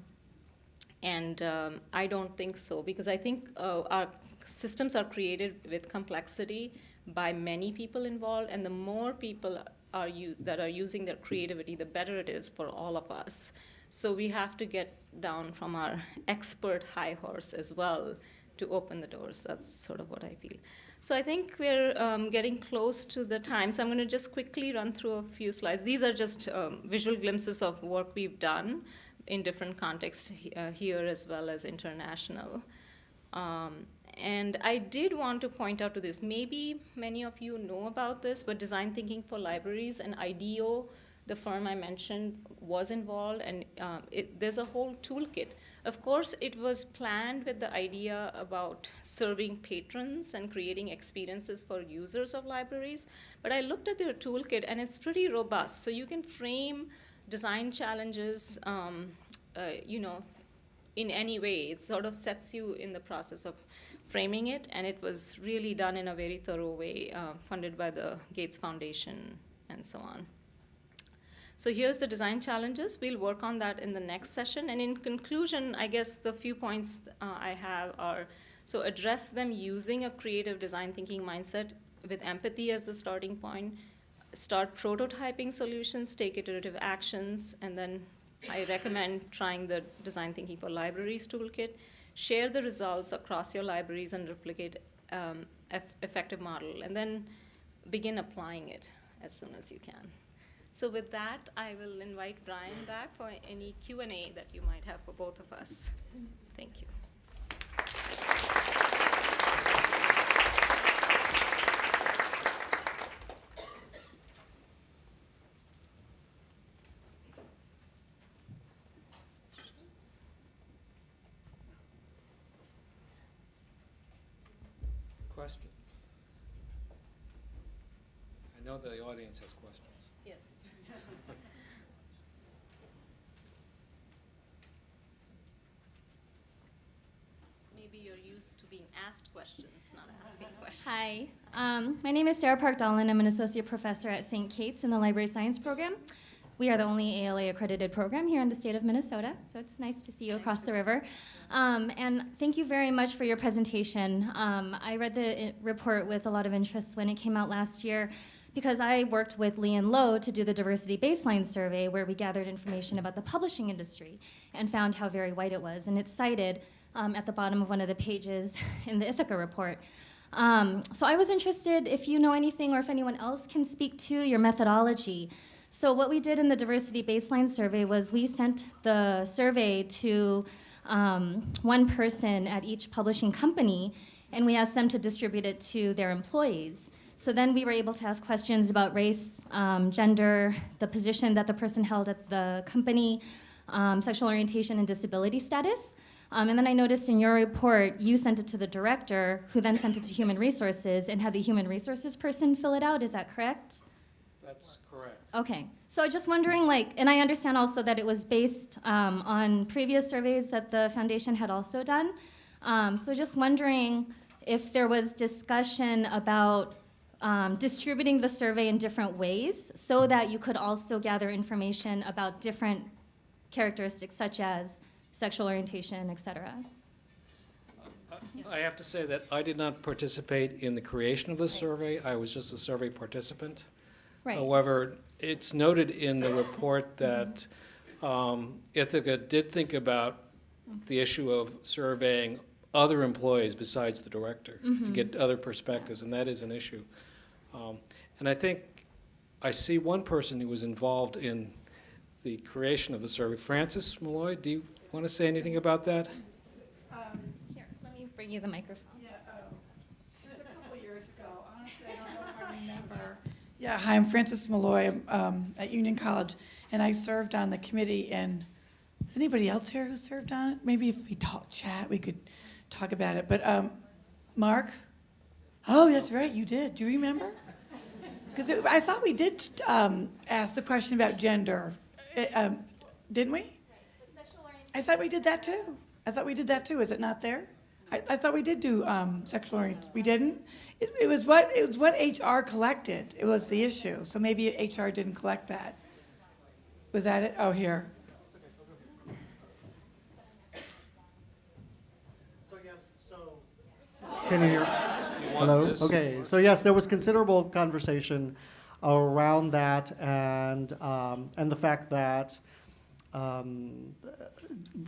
Speaker 3: And um, I don't think so because I think uh, our systems are created with complexity by many people involved, and the more people are you, that are using their creativity, the better it is for all of us. So we have to get down from our expert high horse as well to open the doors. That's sort of what I feel. So I think we're um, getting close to the time. So I'm going to just quickly run through a few slides. These are just um, visual glimpses of work we've done in different contexts uh, here as well as international. Um, and I did want to point out to this, maybe many of you know about this, but design thinking for libraries and IDEO, the firm I mentioned, was involved, and uh, it, there's a whole toolkit. Of course, it was planned with the idea about serving patrons and creating experiences for users of libraries, but I looked at their toolkit, and it's pretty robust. So you can frame design challenges, um, uh, you know, in any way. It sort of sets you in the process of framing it, and it was really done in a very thorough way, uh, funded by the Gates Foundation and so on. So here's the design challenges. We'll work on that in the next session. And in conclusion, I guess the few points uh, I have are, so address them using a creative design thinking mindset with empathy as the starting point, start prototyping solutions, take iterative actions, and then I recommend trying the design thinking for libraries toolkit. Share the results across your libraries and replicate um, effective model, and then begin applying it as soon as you can. So with that, I will invite Brian back for any Q&A that you might have for both of us. Thank you.
Speaker 2: Questions? I know the audience has questions.
Speaker 3: Yes. [LAUGHS] Maybe you're used to being asked questions, not asking questions.
Speaker 4: Hi, um, my name is Sarah Park Dahlen. I'm an associate professor at St. Kate's in the Library Science program. We are the only ALA accredited program here in the state of Minnesota, so it's nice to see you across the river. Um, and thank you very much for your presentation. Um, I read the uh, report with a lot of interest when it came out last year because I worked with Lee and Low to do the diversity baseline survey where we gathered information about the publishing industry and found how very white it was. And it's cited um, at the bottom of one of the pages [LAUGHS] in the Ithaka report. Um, so I was interested if you know anything or if anyone else can speak to your methodology. So what we did in the diversity baseline survey was we sent the survey to um, one person at each publishing company and we asked them to distribute it to their employees. So then we were able to ask questions about race, um, gender, the position that the person held at the company, um, sexual orientation, and disability status. Um, and then I noticed in your report, you sent it to the director, who then sent it to human resources and had the human resources person fill it out. Is that correct?
Speaker 2: That's correct.
Speaker 4: Okay. So I just wondering, like, and I understand also that it was based um, on previous surveys that the foundation had also done. Um, so just wondering if there was discussion about um, distributing the survey in different ways so that you could also gather information about different characteristics such as sexual orientation, et cetera.
Speaker 2: I have to say that I did not participate in the creation of the survey. I was just a survey participant.
Speaker 4: Right.
Speaker 2: However, it's noted in the report that um, Ithaka did think about the issue of surveying other employees besides the director to get other perspectives, and that is an issue. Um, And I think I see one person who was involved in the creation of the survey. Frances Maloy, do you want to say anything about that?
Speaker 4: Here, let me bring you the microphone.
Speaker 5: Yeah, um, it was a couple of years ago, honestly, I don't know if I remember. Yeah, hi, I'm Frances Maloy, I'm um, at Union College, and I served on the committee, and is anybody else here who served on it? Maybe if we talk, chat, we could talk about it, but, um, Mark? Oh, that's right, you did, do you remember? Because I thought we did um, ask the question about gender, Uh, um, didn't we? I thought we did that too. I thought we did that too. Is it not there? I, I thought we did do um, sexual orient. We didn't. It, it was what it was what HR collected. It was the issue. So maybe HR didn't collect that. Was that it? Oh, here.
Speaker 6: So yes, so. Can you hear?
Speaker 2: want
Speaker 6: Hello?
Speaker 2: this?
Speaker 6: Okay, so yes, there was considerable conversation around that and, um, and the fact that, um,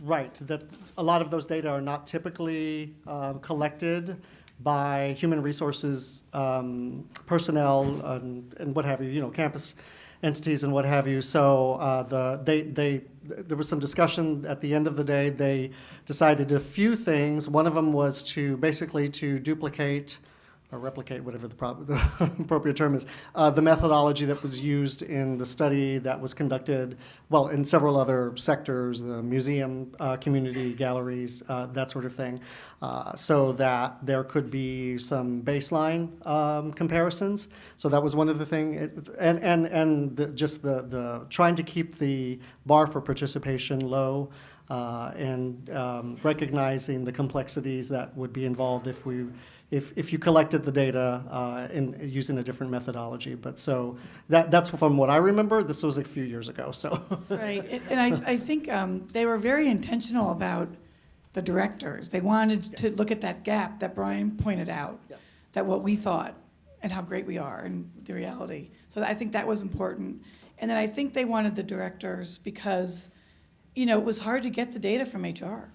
Speaker 6: right, that a lot of those data are not typically um, collected by human resources um, personnel and, and what have you, you know, campus entities and what have you. So uh, the, they, they, there was some discussion at the end of the day. They decided a few things. One of them was to basically to duplicate or replicate, whatever the, [LAUGHS] the appropriate term is, uh, the methodology that was used in the study that was conducted, well, in several other sectors, the museum uh, community, galleries, uh, that sort of thing, uh, so that there could be some baseline um, comparisons. So that was one of the things, and, and, and the, just the, the trying to keep the bar for participation low. Uh, and um, recognizing the complexities that would be involved if we if, if you collected the data uh, in using a different methodology. But so that, that's from what I remember. This was a few years ago. So
Speaker 5: Right. And, I, I think um, they were very intentional about the directors. They wanted to look at that gap that Brian pointed out.
Speaker 6: Yes.
Speaker 5: That what we thought and how great we are and the reality. So I think that was important. And then I think they wanted the directors because, you know, it was hard to get the data from HR.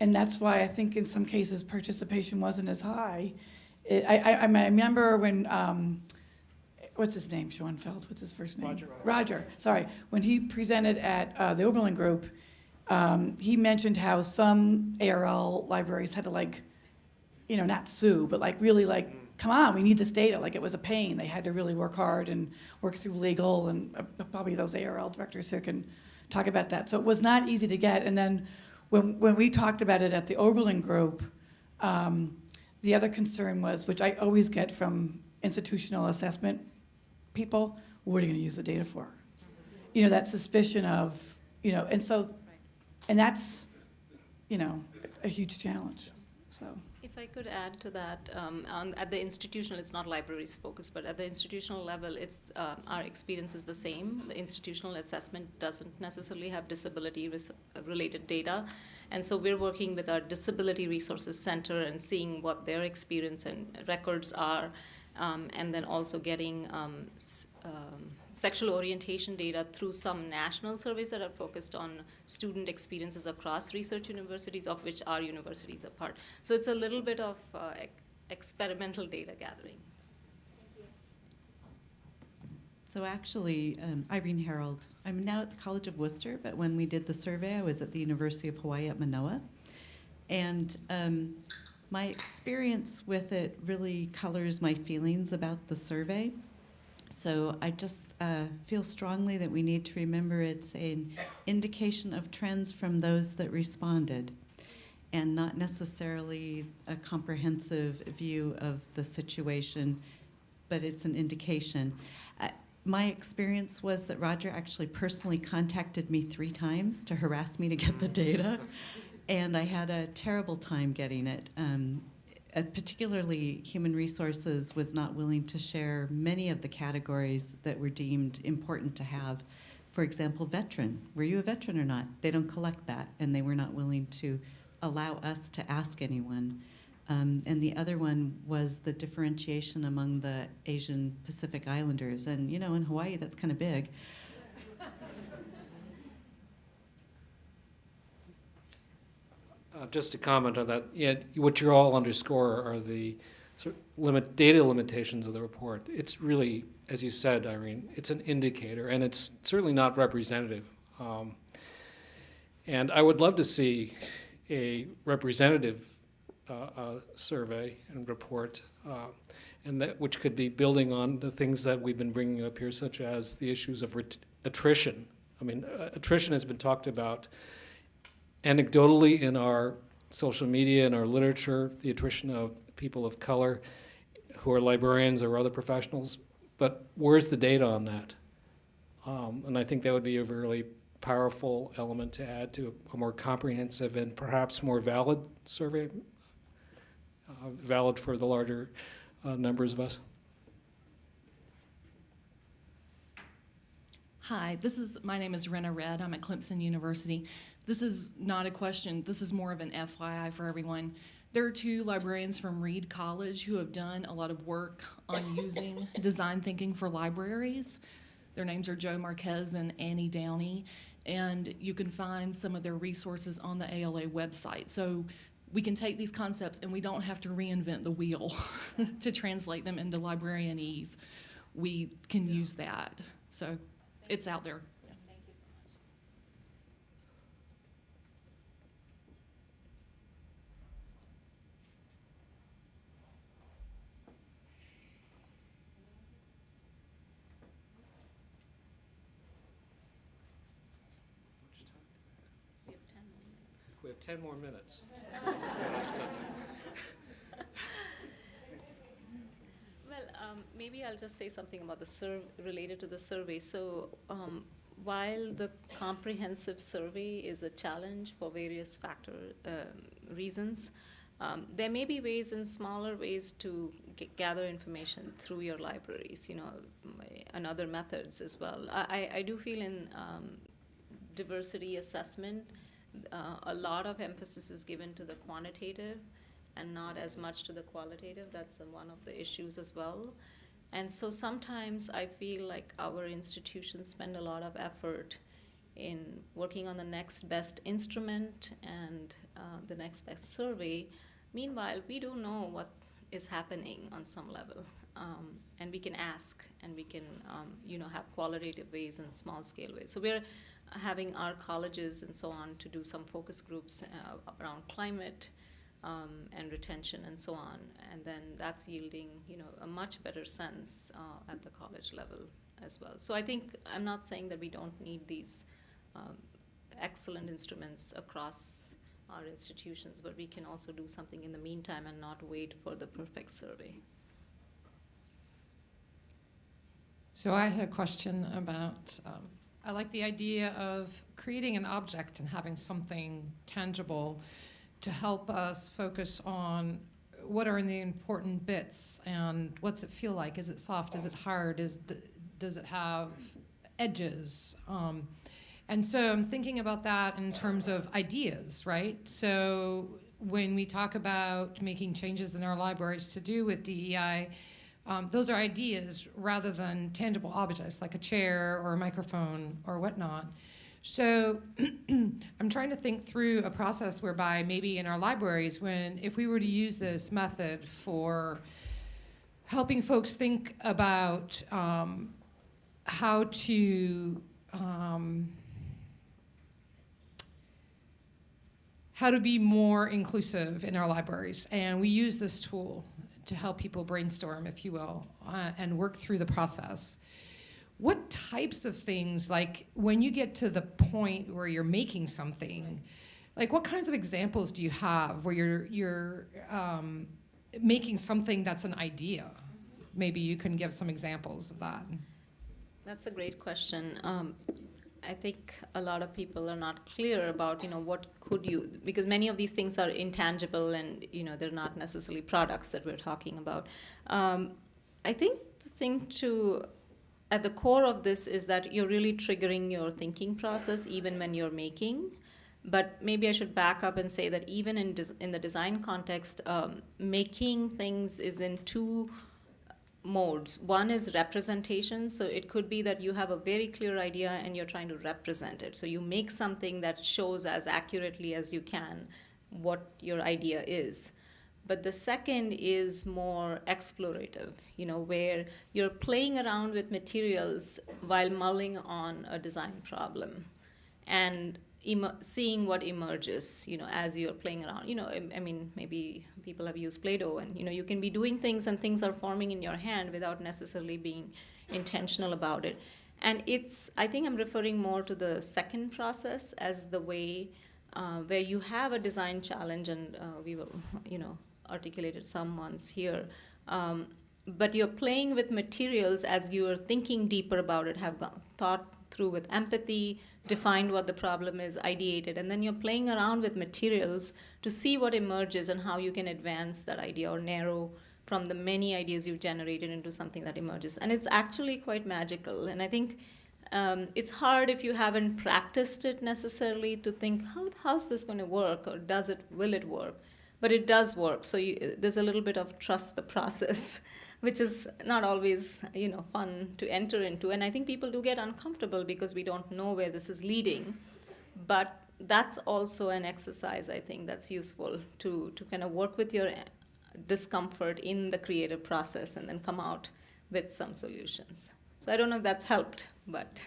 Speaker 5: And that's why I think in some cases participation wasn't as high. It, I, I, I remember when, um, what's his name, Schonfeld, what's his first name?
Speaker 6: Roger.
Speaker 5: Roger, sorry. When he presented at uh, the Oberlin Group, um, he mentioned how some ARL libraries had to like, you know, not sue, but like really like, come on, we need this data. Like it was a pain. They had to really work hard and work through legal, and uh, probably those ARL directors here can talk about that. So it was not easy to get. And then when, when we talked about it at the Oberlin Group, um, the other concern was, which I always get from institutional assessment people, what are you going to use the data for? You know, that suspicion of, you know, and so, and that's, you know, a huge challenge. So,
Speaker 3: I could add to that, um, on, at the institutional, it's not libraries focused, but at the institutional level, it's uh, our experience is the same. The institutional assessment doesn't necessarily have disability-related data, and so we're working with our Disability Resources Center and seeing what their experience and records are, um, and then also getting um, um, sexual orientation data through some national surveys that are focused on student experiences across research universities, of which our university is a part. So it's a little bit of uh, ex- experimental data gathering.
Speaker 7: So actually, um, Irene Herold, I'm now at the College of Wooster, but when we did the survey, I was at the University of Hawaii at Manoa. And um, my experience with it really colors my feelings about the survey. So I just uh, feel strongly that we need to remember it's an indication of trends from those that responded and not necessarily a comprehensive view of the situation, but it's an indication. Uh, my experience was that Roger actually personally contacted me three times to harass me to get the data, and I had a terrible time getting it. Um, uh, particularly, human resources was not willing to share many of the categories that were deemed important to have. For example, veteran. Were you a veteran or not? They don't collect that, and they were not willing to allow us to ask anyone. Um, and the other one was the differentiation among the Asian Pacific Islanders. And, you know, in Hawaii, that's kind of big.
Speaker 2: Uh, Just to comment on that, what you all underscore are the sort of limit, data limitations of the report. It's really, as you said, Irene, it's an indicator, and it's certainly not representative. Um, And I would love to see a representative uh, uh, survey and report, uh, and that, which could be building on the things that we've been bringing up here, such as the issues of attrition. I mean, uh, attrition has been talked about anecdotally in our social media and our literature, the attrition of people of color who are librarians or other professionals, but where's the data on that? Um, and I think that would be a really powerful element to add to a more comprehensive and perhaps more valid survey, uh, valid for the larger uh, numbers of us.
Speaker 8: Hi, this is my name is Rena Red. I'm at Clemson University. This is not a question. This is more of an FYI for everyone. There are two librarians from Reed College who have done a lot of work on using [LAUGHS] design thinking for libraries. Their names are Joe Marquez and Annie Downey, and you can find some of their resources on the ALA website. So we can take these concepts and we don't have to reinvent the wheel [LAUGHS] to translate them into librarianese. We can use that. So it's out there.
Speaker 3: Thank you so much. We have 10 more minutes. [LAUGHS]
Speaker 2: We have 10 more minutes.
Speaker 3: Well, um, maybe I'll just say something about the related to the survey. So, um, while the comprehensive survey is a challenge for various factor um, reasons, um, there may be ways and smaller ways to gather information through your libraries, you know, and other methods as well. I, I- do feel in um, diversity assessment, uh, a lot of emphasis is given to the quantitative and not as much to the qualitative. That's one of the issues as well. And so sometimes I feel like our institutions spend a lot of effort in working on the next best instrument and uh, the next best survey. Meanwhile, we don't know what is happening on some level. Um, and we can ask and we can, um, you know, have qualitative ways and small scale ways. So we're having our colleges and so on to do some focus groups uh, around climate um, and retention and so on. And then that's yielding, you know, a much better sense uh, at the college level as well. So I think I'm not saying that we don't need these um, excellent instruments across our institutions, but we can also do something in the meantime and not wait for the perfect survey.
Speaker 9: So I had a question about, um, I like the idea of creating an object and having something tangible to help us focus on what are the important bits and what's it feel like? Is it soft? Is it hard? Is does it have edges? Um, and so I'm thinking about that in terms of ideas, right? So when we talk about making changes in our libraries to do with DEI, um, those are ideas rather than tangible objects like a chair or a microphone or whatnot. So [CLEARS THROAT] I'm trying to think through a process whereby maybe in our libraries, when if we were to use this method for helping folks think about um, how to um, how to be more inclusive in our libraries, and we use this tool to help people brainstorm, if you will, uh, and work through the process. What types of things, like when you get to the point where you're making something, like what kinds of examples do you have where you're you're um, making something that's an idea? Maybe you can give some examples of that.
Speaker 3: That's a great question. Um, I think a lot of people are not clear about, you know, what could you, because many of these things are intangible and, you know, they're not necessarily products that we're talking about. Um, I think the thing to, at the core of this is that you're really triggering your thinking process even when you're making. But maybe I should back up and say that even in, in the design context, um, making things is in two modes. One is representation, so it could be that you have a very clear idea and you're trying to represent it. So you make something that shows as accurately as you can what your idea is. But the second is more explorative, you know, where you're playing around with materials while mulling on a design problem and seeing what emerges, you know, as you're playing around. You know, I, I mean, maybe people have used Play-Doh, and you know, you can be doing things and things are forming in your hand without necessarily being intentional about it. And it's, I think I'm referring more to the second process as the way uh, where you have a design challenge, and uh, we will, you know, articulated some once here. Um, but you're playing with materials as you're thinking deeper about it, have thought through with empathy, defined what the problem is, ideated, and then you're playing around with materials to see what emerges and how you can advance that idea or narrow from the many ideas you've generated into something that emerges. And it's actually quite magical. And I think um, it's hard if you haven't practiced it necessarily to think, how, how's this going to work or does it, will it work? But it does work. So you, there's a little bit of trust the process [LAUGHS] which is not always you know fun to enter into and i think people do get uncomfortable because we don't know where this is leading but that's also an exercise i think that's useful to to kind of work with your eh, discomfort in the creative process and then come out with some solutions so i don't know if that's helped but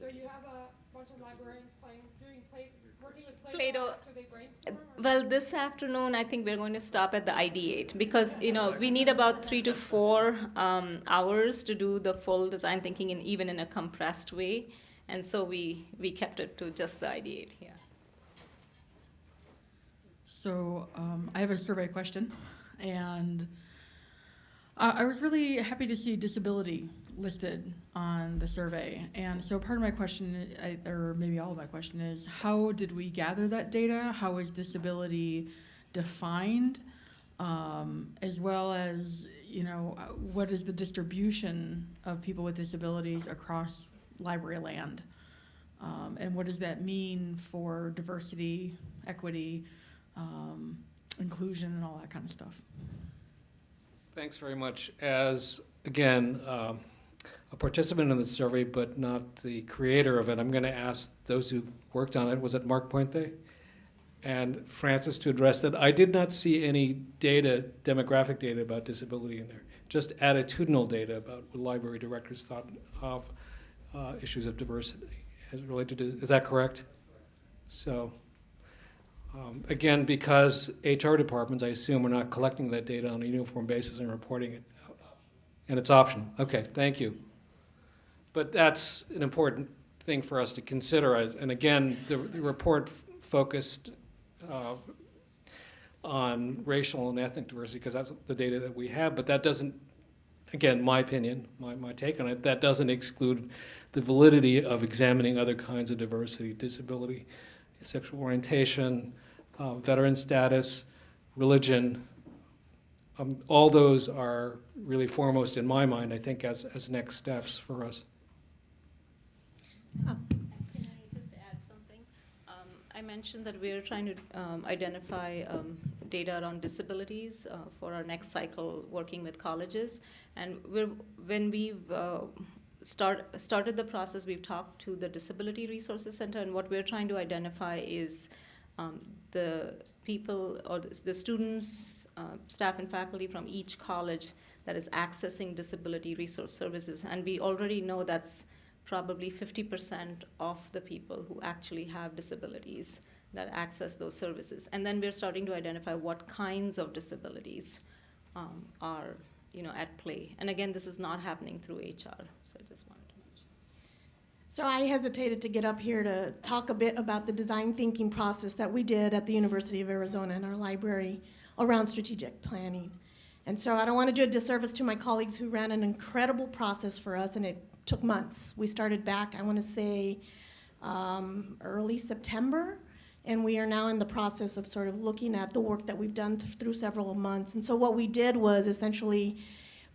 Speaker 9: So you have a bunch of librarians playing, doing play, working with
Speaker 3: Play-Doh.
Speaker 9: Play-Doh after they brainstorm? or-
Speaker 3: Well, this afternoon, I think we're going to stop at the ideate because you know we need about three to four um, hours to do the full design thinking, and even in a compressed way. And so we we kept it to just the ideate here.
Speaker 10: So um, I have a survey question, and uh, I was really happy to see disability listed on the survey. And so part of my question, I, or maybe all of my question, is how did we gather that data? How is disability defined? Um, as well as, you know, what is the distribution of people with disabilities across library land? Um, and what does that mean for diversity, equity, um, inclusion, and all that kind of stuff?
Speaker 2: Thanks very much. As, again, um, a participant in the survey, but not the creator of it, I'm going to ask those who worked on it, was it Mark Puente? And Frances to address that. I did not see any data, demographic data about disability in there, just attitudinal data about what library directors thought of uh, issues of diversity as related to, is that correct? So, um, again, because HR departments, I assume, are not collecting that data on a uniform basis and reporting it. And it's optional. Okay, thank you. But that's an important thing for us to consider. And again, the, the report focused uh, on racial and ethnic diversity because that's the data that we have. But that doesn't, again, my opinion, my, my take on it, that doesn't exclude the validity of examining other kinds of diversity, disability, sexual orientation, uh, veteran status, religion. Um, all those are really foremost in my mind, I think, as, as next steps for us.
Speaker 3: Can I just add something? Um, I mentioned that we're trying to um, identify um, data around disabilities uh, for our next cycle working with colleges. And when we've uh, start, started the process, we've talked to the Disability Resources Center, and what we're trying to identify is um, the people or the, the students, uh, staff, and faculty from each college that is accessing disability resource services. And we already know that's probably 50% of the people who actually have disabilities that access those services. And then we're starting to identify what kinds of disabilities um, are you know, at play. And again, this is not happening through HR, so I just wanted to mention.
Speaker 11: So I hesitated to get up here to talk a bit about the design thinking process that we did at the University of Arizona in our library around strategic planning. And so I don't want to do a disservice to my colleagues who ran an incredible process for us, and it took months. We started back, I want to say, um, early September, and we are now in the process of sort of looking at the work that we've done th- through several months. And so what we did was essentially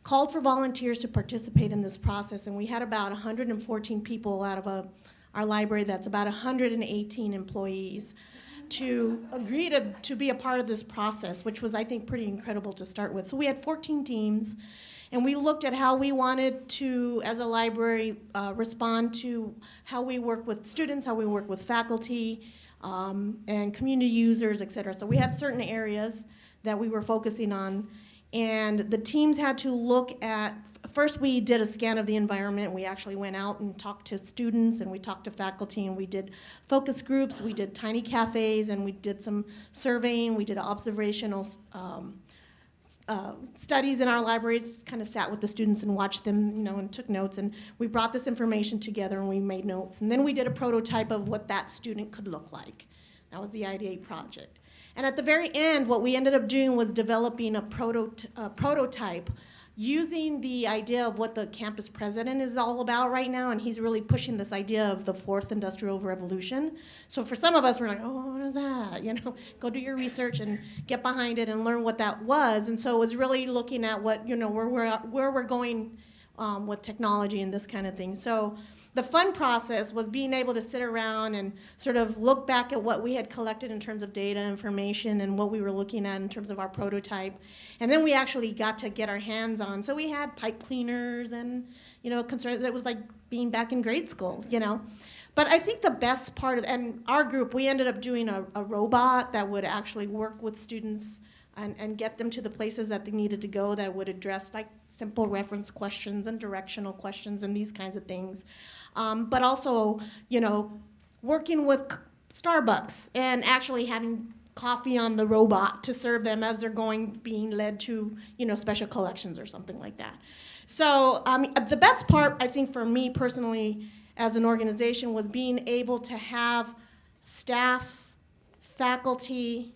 Speaker 11: called for volunteers to participate in this process, and we had about 114 people out of a our library that's about 118 employees to agree to, to be a part of this process, which was, I think, pretty incredible to start with. So we had 14 teams, and we looked at how we wanted to, as a library, uh, respond to how we work with students, how we work with faculty, um, and community users, et cetera. So we had certain areas that we were focusing on, and the teams had to look at first we did a scan of the environment. We actually went out and talked to students and we talked to faculty and we did focus groups, we did tiny cafes, and we did some surveying, we did observational um, uh, studies in our libraries, kind of sat with the students and watched them, you know, and took notes. And we brought this information together and we made notes. And then we did a prototype of what that student could look like. That was the IDA project. And at the very end, what we ended up doing was developing a, proto a prototype using the idea of what the campus president is all about right now, and he's really pushing this idea of the fourth industrial revolution. So for some of us, we're like, oh, what is that? You know, [LAUGHS] go do your research and get behind it and learn what that was. And so it was really looking at what, you know, where we're, where we're going um, with technology and this kind of thing. So the fun process was being able to sit around and sort of look back at what we had collected in terms of data information and what we were looking at in terms of our prototype. And then we actually got to get our hands on. So we had pipe cleaners and, you know, concerns that was like being back in grade school, you know. But I think the best part of, and our group, we ended up doing a, a robot that would actually work with students and, and get them to the places that they needed to go that would address like simple reference questions and directional questions and these kinds of things. Um, but also, you know, working with Starbucks and actually having coffee on the robot to serve them as they're going, being led to, you know, special collections or something like that. So um, the best part, I think, for me personally, as an organization, was being able to have staff, faculty,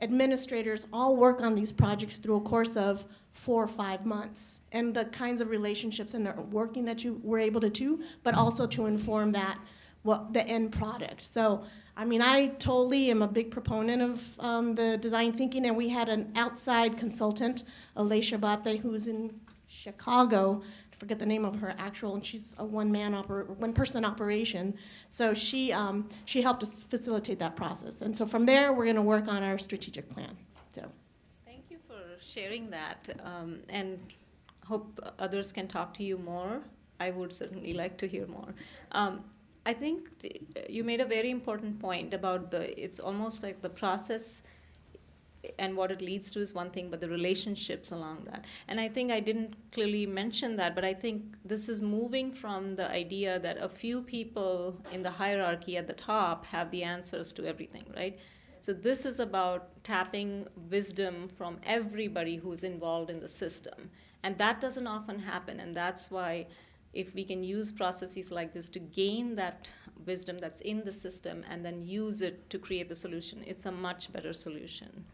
Speaker 11: administrators all work on these projects through a course of four or five months and the kinds of relationships and the working that you were able to do, but also to inform that what the end product. So, I mean, I totally am a big proponent of um, the design thinking, and we had an outside consultant, Alicia Bate, who's in Chicago, forget the name of her actual, and she's a one-man oper- one-person operation. So she um, she helped us facilitate that process, and so from there we're going to work on our strategic plan. So.
Speaker 3: Thank you for sharing that, um, and hope others can talk to you more. I would certainly like to hear more. Um, I think you made a very important point about the. It's almost like the process and what it leads to is one thing, but the relationships along that. And I think I didn't clearly mention that, but I think this is moving from the idea that a few people in the hierarchy at the top have the answers to everything, right? So this is about tapping wisdom from everybody who's involved in the system. And that doesn't often happen, and that's why if we can use processes like this to gain that wisdom that's in the system and then use it to create the solution, it's a much better solution.